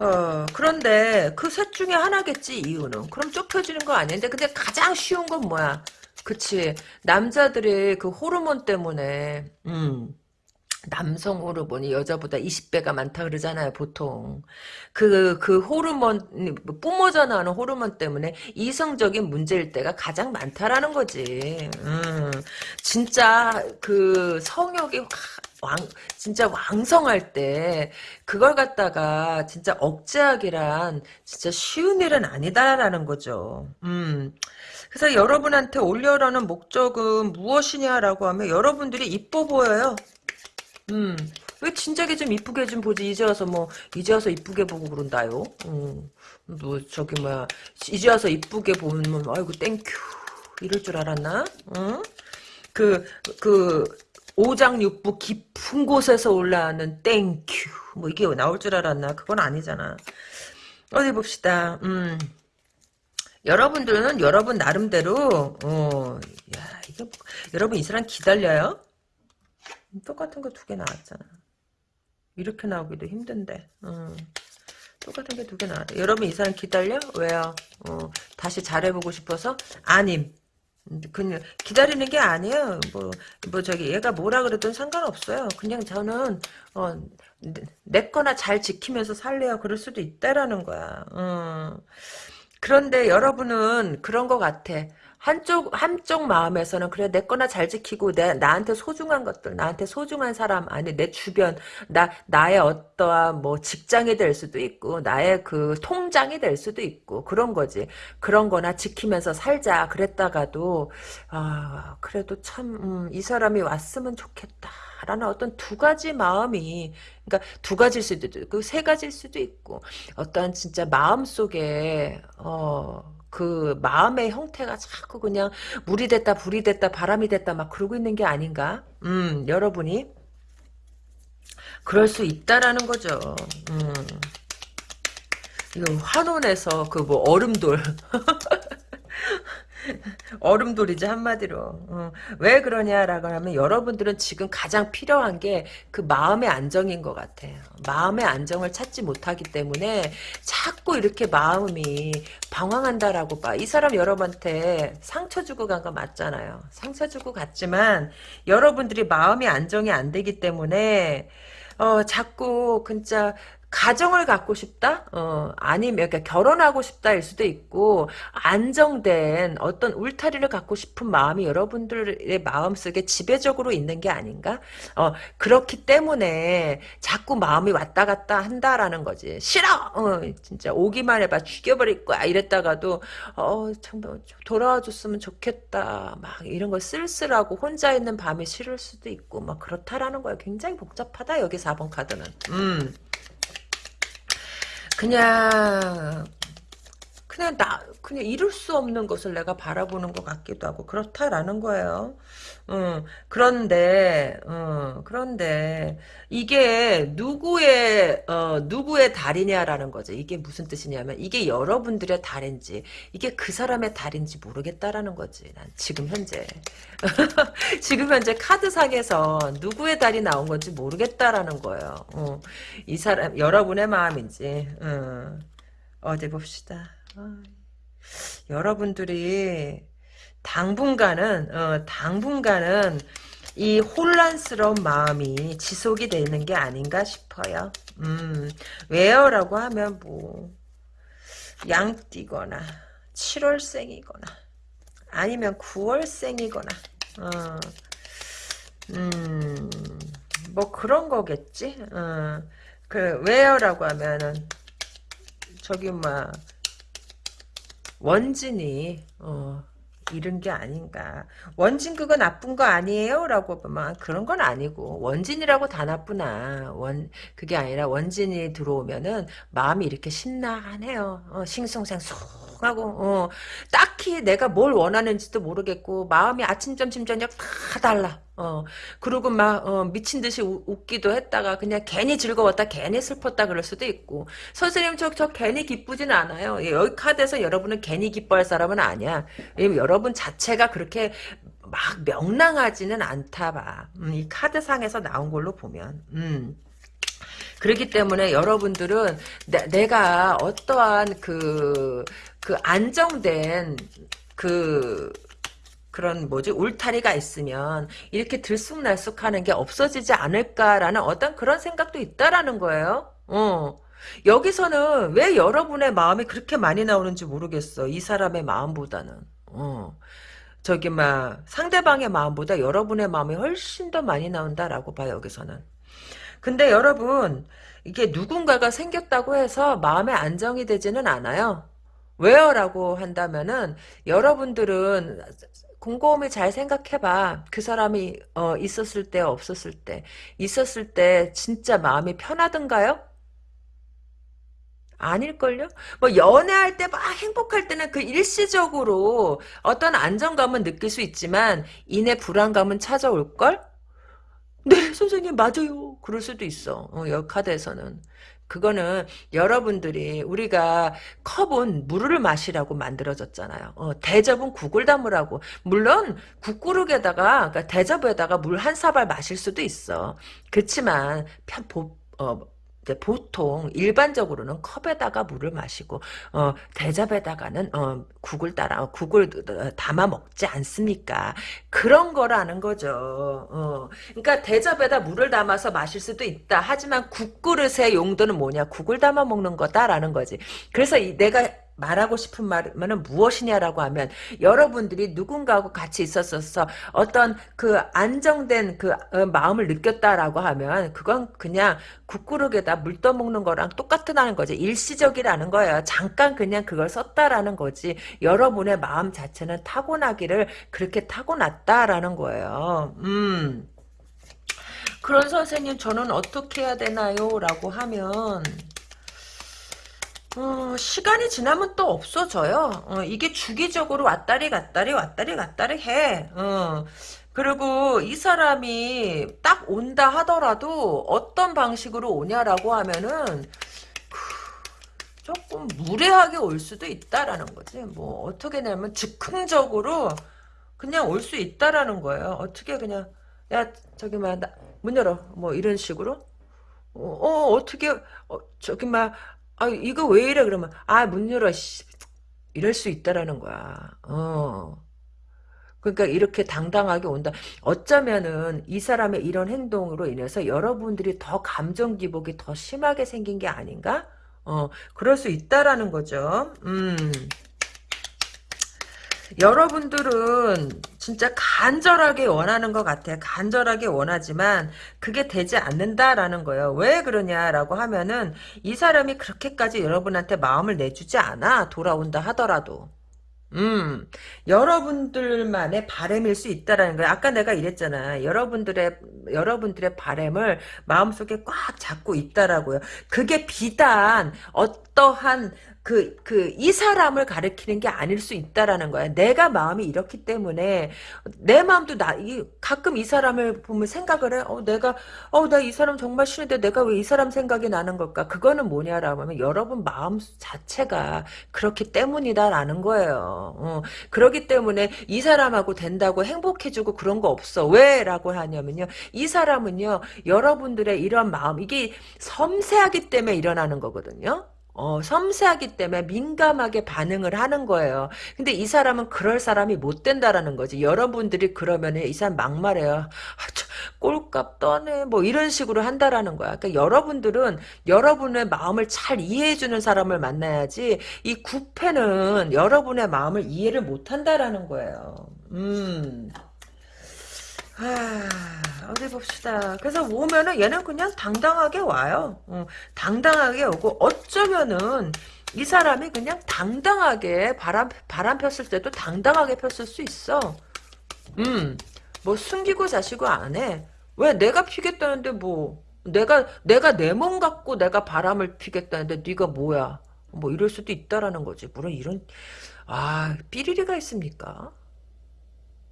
어, 그런데 그 셋 중에 하나겠지, 이유는. 그럼 좁혀지는 거 아닌데, 근데 가장 쉬운 건 뭐야? 그치. 남자들의 그 호르몬 때문에, 음. 남성 호르몬이 여자보다 20배가 많다 그러잖아요, 보통. 그, 그 호르몬, 뿜어져 나오는 호르몬 때문에 이성적인 문제일 때가 가장 많다라는 거지. 음, 진짜 그 성욕이 왕, 진짜 왕성할 때, 그걸 갖다가 진짜 억제하기란 진짜 쉬운 일은 아니다라는 거죠. 음. 그래서 여러분한테 오려는 목적은 무엇이냐라고 하면 여러분들이 이뻐 보여요. 음. 왜 진작에 좀 이쁘게 좀 보지 이제 와서 뭐 이제 와서 이쁘게 보고 그런다요. 음. 뭐 저기 뭐야 이제 와서 이쁘게 보면 아이고 thank you 이럴 줄 알았나? 응? 그, 그, 오장육부 깊은 곳에서 올라오는 thank you. 뭐 이게 나올 줄 알았나? 그건 아니잖아. 어디 봅시다. 음. 여러분들은 여러분 나름대로, 어, 야, 이게, 뭐, 여러분 이 사람 기다려요? 똑같은 거 두 개 나왔잖아. 이렇게 나오기도 힘든데. 음. 똑같은 게 두 개 나왔다. 여러분 이 사람 기다려? 왜요? 어, 다시 잘해보고 싶어서? 아님. 그냥 기다리는 게 아니에요. 뭐, 뭐 저기 얘가 뭐라 그래도 상관없어요. 그냥 저는 어, 내, 내 거나 잘 지키면서 살래요. 그럴 수도 있다라는 거야. 어. 그런데 여러분은 그런 것 같아. 한쪽 한쪽 마음에서는 그래 내 거나 잘 지키고 내 나한테 소중한 것들 나한테 소중한 사람 아니 내 주변 나 나의 어떠한 뭐 직장이 될 수도 있고 나의 그 통장이 될 수도 있고 그런 거지. 그런 거나 지키면서 살자 그랬다가도 아 그래도 참이 음, 사람이 왔으면 좋겠다 라는 어떤 두 가지 마음이 그러니까 두 가지일 수도 있고 세 가지일 수도 있고 어떤 진짜 마음 속에 어 그 마음의 형태가 자꾸 그냥 물이 됐다 불이 됐다 바람이 됐다 막 그러고 있는 게 아닌가? 음 여러분이 그럴 수 있다라는 거죠. 음. 이거 환원에서 그 뭐 얼음돌 얼음돌이지 한마디로. 어. 왜 그러냐라고 하면 여러분들은 지금 가장 필요한 게 그 마음의 안정인 것 같아요. 마음의 안정을 찾지 못하기 때문에 자꾸 이렇게 마음이 방황한다라고 봐. 이 사람 여러분한테 상처 주고 간 거 맞잖아요. 상처 주고 갔지만 여러분들이 마음이 안정이 안 되기 때문에 어, 자꾸 진짜 가정을 갖고 싶다? 어, 아니면 그러니까 결혼하고 싶다일 수도 있고 안정된 어떤 울타리를 갖고 싶은 마음이 여러분들의 마음속에 지배적으로 있는 게 아닌가? 어, 그렇기 때문에 자꾸 마음이 왔다 갔다 한다라는 거지. 싫어! 어, 진짜 오기만 해봐 죽여버릴 거야 이랬다가도 어, 참 돌아와 줬으면 좋겠다. 막 이런 거 쓸쓸하고 혼자 있는 밤이 싫을 수도 있고 막 그렇다라는 거야. 굉장히 복잡하다 여기 4번 카드는. 음. 그냥 그냥 나 그냥 이룰 수 없는 것을 내가 바라보는 것 같기도 하고 그렇다라는 거예요. 음, 그런데 음, 그런데 이게 누구의 어, 누구의 달이냐라는 거죠. 이게 무슨 뜻이냐면 이게 여러분들의 달인지 이게 그 사람의 달인지 모르겠다라는 거지. 난 지금 현재 지금 현재 카드상에서 누구의 달이 나온 건지 모르겠다라는 거예요. 어, 이 사람 여러분의 마음인지 어, 어디 봅시다. 어, 여러분들이 당분간은 어, 당분간은 이 혼란스러운 마음이 지속이 되는 게 아닌가 싶어요. 음, 왜요라고 하면 뭐 양띠거나 7월생이거나 아니면 9월생이거나 어, 음, 뭐 그런 거겠지. 어, 그 왜요라고 하면은 저기 막 원진이 어, 잃은 게 아닌가. 원진 그거 나쁜 거 아니에요? 라고 막 그런 건 아니고 원진이라고 다 나쁘나. 원 그게 아니라 원진이 들어오면은 마음이 이렇게 신나하네요. 어, 싱숭생숭 하고 어, 딱히 내가 뭘 원하는지도 모르겠고 마음이 아침 점심 저녁 다 달라. 어, 그리고 막, 어, 미친 듯이 우, 웃기도 했다가, 그냥 괜히 즐거웠다, 괜히 슬펐다, 그럴 수도 있고. 선생님, 저, 저 괜히 기쁘진 않아요. 예, 여기 카드에서 여러분은 괜히 기뻐할 사람은 아니야. 여러분 자체가 그렇게 막 명랑하지는 않다 봐. 음, 이 카드상에서 나온 걸로 보면. 음. 그렇기 때문에 여러분들은 내, 가 어떠한 그, 그 안정된 그 그런 뭐지 울타리가 있으면 이렇게 들쑥날쑥하는 게 없어지지 않을까라는 어떤 그런 생각도 있다라는 거예요. 어. 여기서는 왜 여러분의 마음이 그렇게 많이 나오는지 모르겠어. 이 사람의 마음보다는. 어. 저기 막 상대방의 마음보다 여러분의 마음이 훨씬 더 많이 나온다라고 봐요 여기서는. 근데 여러분 이게 누군가가 생겼다고 해서 마음의 안정이 되지는 않아요. 왜요? 라고 한다면은 여러분들은 곰곰이 잘 생각해봐. 그 사람이 어, 있었을 때 없었을 때 있었을 때 진짜 마음이 편하던가요? 아닐걸요? 뭐 연애할 때 막 행복할 때는 그 일시적으로 어떤 안정감은 느낄 수 있지만 이내 불안감은 찾아올걸? 네 선생님 맞아요. 그럴 수도 있어. 어, 여 카드에서는. 그거는 여러분들이 우리가 컵은 물을 마시라고 만들어졌잖아요. 어, 대접은 국을 담으라고. 물론 국그릇에다가 그러니까 대접에다가 물 한 사발 마실 수도 있어. 그렇지만 편, 보, 어, 이제 보통 일반적으로는 컵에다가 물을 마시고 어, 대접에다가는 어, 국을 따라 어, 국을 담아 먹지 않습니까? 그런 거라는 거죠. 어. 그러니까 대접에다 물을 담아서 마실 수도 있다. 하지만 국그릇의 용도는 뭐냐? 국을 담아 먹는 거다라는 거지. 그래서 이, 내가 말하고 싶은 말은 무엇이냐라고 하면 여러분들이 누군가하고 같이 있었어서 어떤 그 안정된 그 어, 마음을 느꼈다라고 하면 그건 그냥 국그릇에다 물 떠먹는 거랑 똑같다는 거지. 일시적이라는 거예요. 잠깐 그냥 그걸 썼다라는 거지. 여러분의 마음 자체는 타고나기를 그렇게 타고났다라는 거예요. 음. 그런 선생님 저는 어떻게 해야 되나요? 라고 하면 어, 시간이 지나면 또 없어져요. 어, 이게 주기적으로 왔다리 갔다리 왔다리 갔다리 해. 어. 그리고 이 사람이 딱 온다 하더라도 어떤 방식으로 오냐라고 하면은 조금 무례하게 올 수도 있다라는 거지. 뭐 어떻게 되면 즉흥적으로 그냥 올 수 있다라는 거예요. 어떻게 그냥 야 저기 막문 열어 뭐 이런 식으로 어, 어 어떻게 어, 저기 막 아, 이거 왜 이래? 그러면, 아, 문 열어, 씨. 이럴 수 있다라는 거야. 어. 그러니까 이렇게 당당하게 온다. 어쩌면은 이 사람의 이런 행동으로 인해서 여러분들이 더 감정 기복이 더 심하게 생긴 게 아닌가? 어, 그럴 수 있다라는 거죠. 음. 여러분들은 진짜 간절하게 원하는 것 같아. 간절하게 원하지만 그게 되지 않는다라는 거예요. 왜 그러냐라고 하면은 이 사람이 그렇게까지 여러분한테 마음을 내주지 않아. 돌아온다 하더라도. 음, 여러분들만의 바램일 수 있다라는 거예요. 아까 내가 이랬잖아. 여러분들의, 여러분들의 바램을 마음속에 꽉 잡고 있다라고요. 그게 비단 어떠한 그, 그, 이 사람을 가리키는 게 아닐 수 있다라는 거야. 내가 마음이 이렇기 때문에, 내 마음도 나, 이, 가끔 이 사람을 보면 생각을 해. 어, 내가, 어, 나 이 사람 정말 싫은데 내가 왜 이 사람 생각이 나는 걸까? 그거는 뭐냐라고 하면, 여러분 마음 자체가 그렇기 때문이다라는 거예요. 어, 그렇기 때문에 이 사람하고 된다고 행복해지고 그런 거 없어. 왜? 라고 하냐면요. 이 사람은요, 여러분들의 이런 마음, 이게 섬세하기 때문에 일어나는 거거든요. 어, 섬세하기 때문에 민감하게 반응을 하는 거예요. 근데 이 사람은 그럴 사람이 못 된다라는 거지. 여러분들이 그러면 이 사람 막말해요. 아, 저, 꼴값 떠네. 뭐 이런 식으로 한다라는 거야. 그러니까 여러분들은 여러분의 마음을 잘 이해해주는 사람을 만나야지 이 구패는 여러분의 마음을 이해를 못 한다라는 거예요. 음. 아, 어디 봅시다. 그래서 오면은 얘는 그냥 당당하게 와요. 어, 당당하게 오고 어쩌면은 이 사람이 그냥 당당하게 바람 바람 폈을 때도 당당하게 폈을 수 있어. 음, 뭐 숨기고 자시고 안 해. 왜 내가 피겠다는데 뭐 내가 내가 내 몸 갖고 내가 바람을 피겠다는데 네가 뭐야? 뭐 이럴 수도 있다라는 거지. 물론 이런 아 삐리리가 있습니까?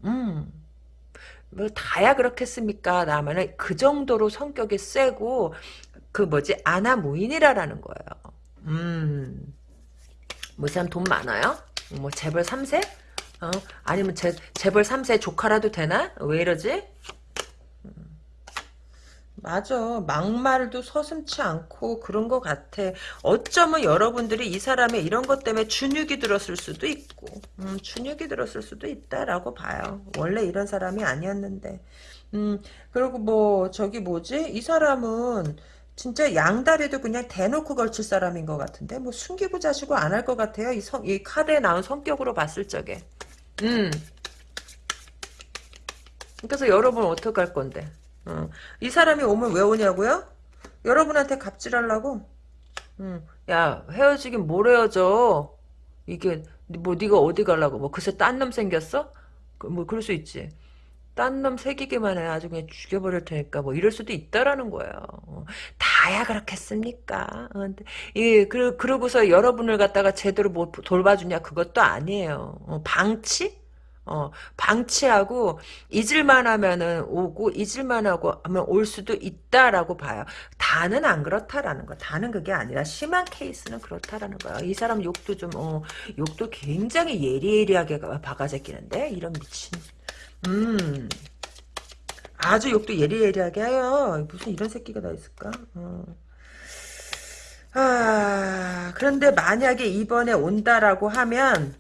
음. 뭐 다야 그렇겠습니까? 라면은 그 정도로 성격이 세고 그 뭐지 아나 무인이라라는 거예요. 음, 뭐 사람 돈 많아요? 뭐 재벌 3세? 어? 아니면 재, 재벌 3세 조카라도 되나? 왜 이러지? 맞아. 막말도 서슴치 않고 그런 것 같아. 어쩌면 여러분들이 이 사람의 이런 것 때문에 준육이 들었을 수도 있고 음, 준육이 들었을 수도 있다라고 봐요. 원래 이런 사람이 아니었는데. 음, 그리고 뭐 저기 뭐지? 이 사람은 진짜 양다리도 그냥 대놓고 걸칠 사람인 것 같은데 뭐 숨기고 자시고 안 할 것 같아요. 이, 성, 이 카드에 나온 성격으로 봤을 적에. 음. 그래서 여러분 어떡할 건데? 어. 이 사람이 오면 왜 오냐고요? 여러분한테 갑질하려고. 음. 야 헤어지긴 뭘 헤어져? 이게 뭐 네가 어디 가려고? 뭐 그새 딴놈 생겼어? 그, 뭐 그럴 수 있지. 딴 놈 새기기만 해 아주 그냥 죽여버릴 테니까 뭐 이럴 수도 있다라는 거예요. 어. 다야 그렇겠습니까? 어, 그, 그러고서 여러분을 갖다가 제대로 뭐 돌봐주냐 그것도 아니에요. 어, 방치? 어, 방치하고 잊을만 하면은 오고 잊을만 하고 하면 올 수도 있다라고 봐요. 다는 안 그렇다라는 거. 다는 그게 아니라 심한 케이스는 그렇다라는 거야. 이 사람 욕도 좀 어, 욕도 굉장히 예리예리하게 박아제끼는데 이런 미친. 음. 아주 욕도 예리예리하게 해요. 무슨 이런 새끼가 다 있을까? 어. 아, 그런데 만약에 이번에 온다라고 하면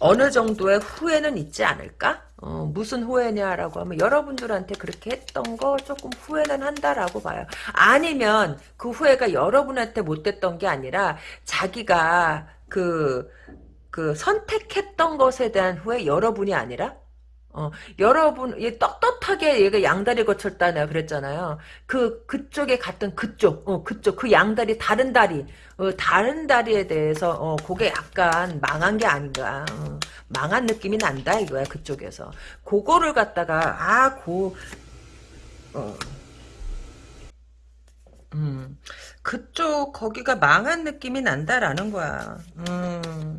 어느 정도의 후회는 있지 않을까? 어, 무슨 후회냐라고 하면 여러분들한테 그렇게 했던 거 조금 후회는 한다라고 봐요. 아니면 그 후회가 여러분한테 못됐던 게 아니라 자기가 그, 그 선택했던 것에 대한 후회 여러분이 아니라 어, 여러분, 얘 떳떳하게 얘가 양다리 거쳤다 내가 그랬잖아요. 그, 그쪽에 갔던 그쪽, 어, 그쪽, 그 양다리, 다른 다리, 어, 다른 다리에 대해서, 어, 그게 약간 망한 게 아닌가. 어, 망한 느낌이 난다, 이거야, 그쪽에서. 그거를 갖다가, 아, 고, 어, 음, 그쪽, 거기가 망한 느낌이 난다라는 거야. 음.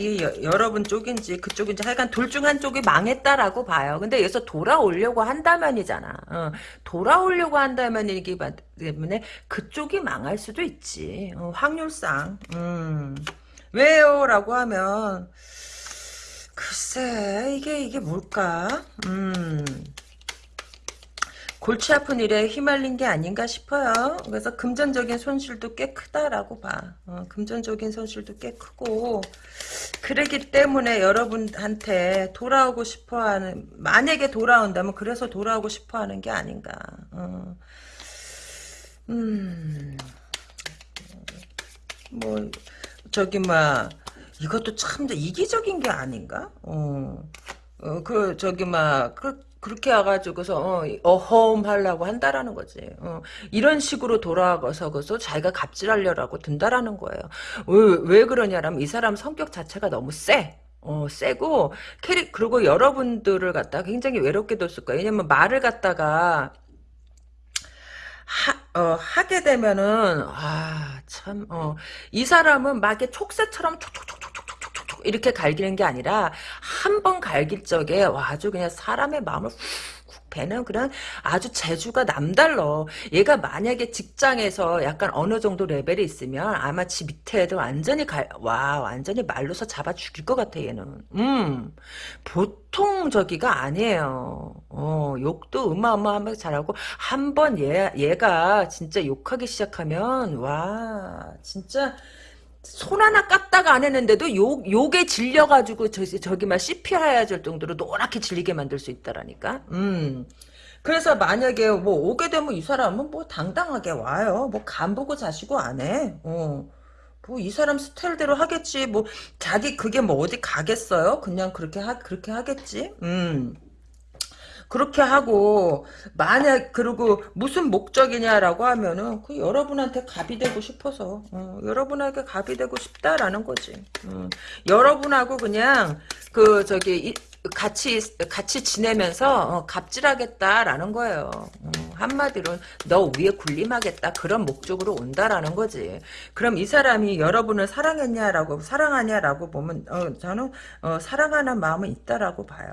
이 여, 러분 쪽인지 그쪽인지 하여간 둘 중 한쪽이 망했다라고 봐요. 근데 여기서 돌아오려고 한다면이잖아. 어, 돌아오려고 한다면이기 때문에 그쪽이 망할 수도 있지. 어, 확률상. 음. 왜요? 라고 하면 글쎄 이게 이게 뭘까? 음. 골치 아픈 일에 휘말린 게 아닌가 싶어요. 그래서 금전적인 손실도 꽤 크다라고 봐. 어, 금전적인 손실도 꽤 크고 그러기 때문에 여러분한테 돌아오고 싶어하는 만약에 돌아온다면 그래서 돌아오고 싶어하는 게 아닌가. 어. 음. 뭐 저기 막 이것도 참 이기적인 게 아닌가? 어. 어, 그, 저기, 막, 그, 그렇게 와가지고서 어, 어허음 하려고 한다라는 거지. 어, 이런 식으로 돌아가서 그서 자기가 갑질하려고 든다라는 거예요. 왜, 왜 그러냐면 이 사람 성격 자체가 너무 세. 어, 세고 캐릭 그리고 여러분들을 갖다가 굉장히 외롭게 뒀을 거예요. 왜냐면 말을 갖다가 하, 어, 하게 되면은 아참 어, 이 사람은 막 이렇게 촉새처럼 촉촉촉 이렇게 갈기는 게 아니라 한 번 갈길 적에 와, 아주 그냥 사람의 마음을 훅 배는 그런 아주 재주가 남달러. 얘가 만약에 직장에서 약간 어느 정도 레벨이 있으면 아마 지 밑에 애들 완전히 갈, 와, 완전히 말로서 잡아 죽일 것 같아, 얘는. 음, 보통 저기가 아니에요. 어, 욕도 어마어마하게 잘하고, 한 번 얘, 얘가 진짜 욕하기 시작하면, 와, 진짜, 손 하나 깠다가 안 했는데도 욕, 욕에 질려가지고 저, 저기 막 CPR 될 정도로 노랗게 질리게 만들 수 있다라니까. 음. 그래서 만약에 뭐 오게 되면 이 사람은 뭐 당당하게 와요. 뭐 간 보고 자시고 안 해. 어. 뭐 이 사람 스타일대로 하겠지. 뭐 자기 그게 뭐 어디 가겠어요? 그냥 그렇게 하 그렇게 하겠지. 음. 그렇게 하고 만약 그리고 무슨 목적이냐라고 하면은 그 여러분한테 갑이 되고 싶어서 어, 여러분에게 갑이 되고 싶다라는 거지. 어, 여러분하고 그냥 그 저기 이, 같이 같이 지내면서 어, 갑질하겠다라는 거예요. 어, 한마디로 너 위에 군림하겠다 그런 목적으로 온다라는 거지. 그럼 이 사람이 여러분을 사랑했냐라고 사랑하냐라고 보면 어, 저는 어, 사랑하는 마음은 있다라고 봐요.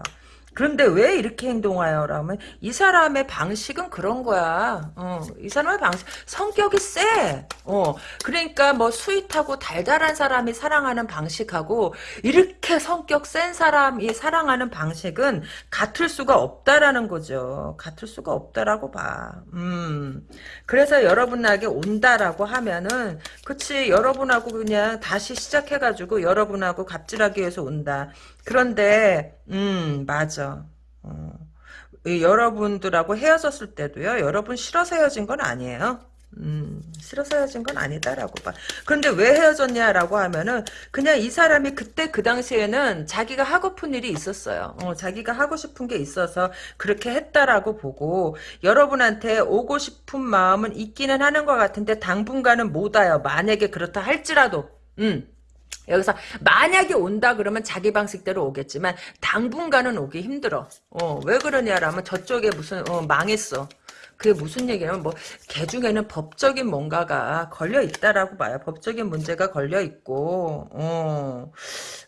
그런데 왜 이렇게 행동하여? 라면 이 사람의 방식은 그런 거야. 어, 이 사람의 방식 성격이 세. 어, 그러니까 뭐 sweet하고 달달한 사람이 사랑하는 방식하고 이렇게 성격 센 사람이 사랑하는 방식은 같을 수가 없다라는 거죠. 같을 수가 없다라고 봐. 음. 그래서 여러분에게 온다라고 하면은 그치 여러분하고 그냥 다시 시작해가지고 여러분하고 갑질하기 위해서 온다. 그런데 음 맞아. 어. 여러분들하고 헤어졌을 때도요. 여러분 싫어서 헤어진 건 아니에요. 음, 싫어서 헤어진 건 아니다라고 봐. 그런데 왜 헤어졌냐라고 하면은 그냥 이 사람이 그때 그 당시에는 자기가 하고픈 일이 있었어요. 어, 자기가 하고 싶은 게 있어서 그렇게 했다라고 보고 여러분한테 오고 싶은 마음은 있기는 하는 것 같은데 당분간은 못 와요. 만약에 그렇다 할지라도. 음. 여기서 만약에 온다 그러면 자기 방식대로 오겠지만 당분간은 오기 힘들어. 어, 왜 그러냐라면 저쪽에 무슨 어, 망했어. 그게 무슨 얘기냐면 뭐 개 중에는 법적인 뭔가가 걸려 있다라고 봐요. 법적인 문제가 걸려 있고 어,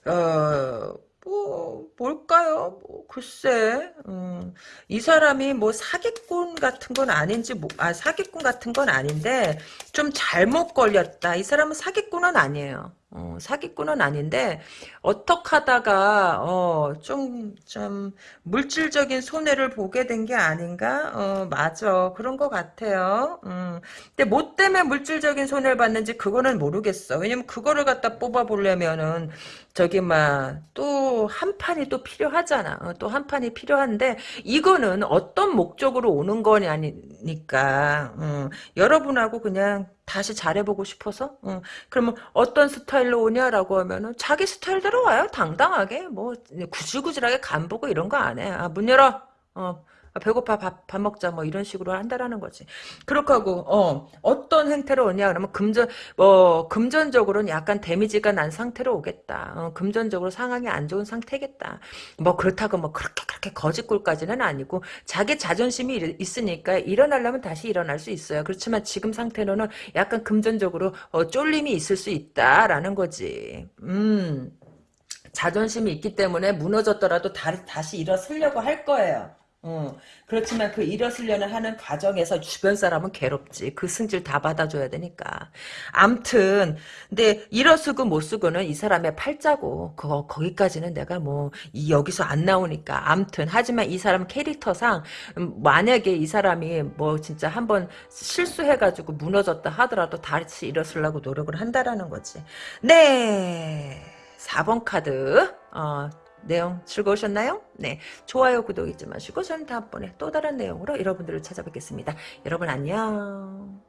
어, 뭐 뭘까요? 뭐, 글쎄 음, 이 사람이 뭐 사기꾼 같은 건 아닌지 뭐, 아 사기꾼 같은 건 아닌데 좀 잘못 걸렸다. 이 사람은 사기꾼은 아니에요. 어, 사기꾼은 아닌데 어떻게 하다가 어, 좀, 좀 물질적인 손해를 보게 된 게 아닌가? 어, 맞아. 그런 것 같아요. 음. 근데 뭐 때문에 물질적인 손해를 받는지 그거는 모르겠어. 왜냐면 그거를 갖다 뽑아보려면은 저기 막 또 한 판이 또 필요하잖아. 어, 또한 판이 필요한데 이거는 어떤 목적으로 오는 거냐니까 음. 여러분하고 그냥 다시 잘해보고 싶어서? 어. 그러면 어떤 스타일로 오냐라고 하면은 자기 스타일대로 와요. 당당하게. 뭐 구질구질하게 간 보고 이런 거 안 해. 아, 문 열어. 어. 아, 배고파 밥, 밥 먹자 뭐 이런 식으로 한다라는 거지. 그렇게 하고 어 어떤 행태로 오냐 그러면 금전 뭐 금전적으로는 약간 데미지가 난 상태로 오겠다. 어, 금전적으로 상황이 안 좋은 상태겠다. 뭐 그렇다고 뭐 그렇게 그렇게 거짓골까지는 아니고 자기 자존심이 있으니까 일어나려면 다시 일어날 수 있어요. 그렇지만 지금 상태로는 약간 금전적으로 어, 쫄림이 있을 수 있다라는 거지. 음. 자존심이 있기 때문에 무너졌더라도 다, 다시 일어서려고 할 거예요. 어, 그렇지만 그 일어서려는 하는 과정에서 주변 사람은 괴롭지. 그 승질 다 받아줘야 되니까. 암튼, 근데 일어서고 못 쓰고는 이 사람의 팔자고, 그거, 거기까지는 내가 뭐, 이, 여기서 안 나오니까. 암튼, 하지만 이 사람 캐릭터상, 음, 만약에 이 사람이 뭐, 진짜 한번 실수해가지고 무너졌다 하더라도 다시 일어서려고 노력을 한다라는 거지. 네. 4번 카드, 어, 내용 즐거우셨나요? 네. 좋아요, 구독 잊지 마시고 저는 다음번에 또 다른 내용으로 여러분들을 찾아뵙겠습니다. 여러분 안녕.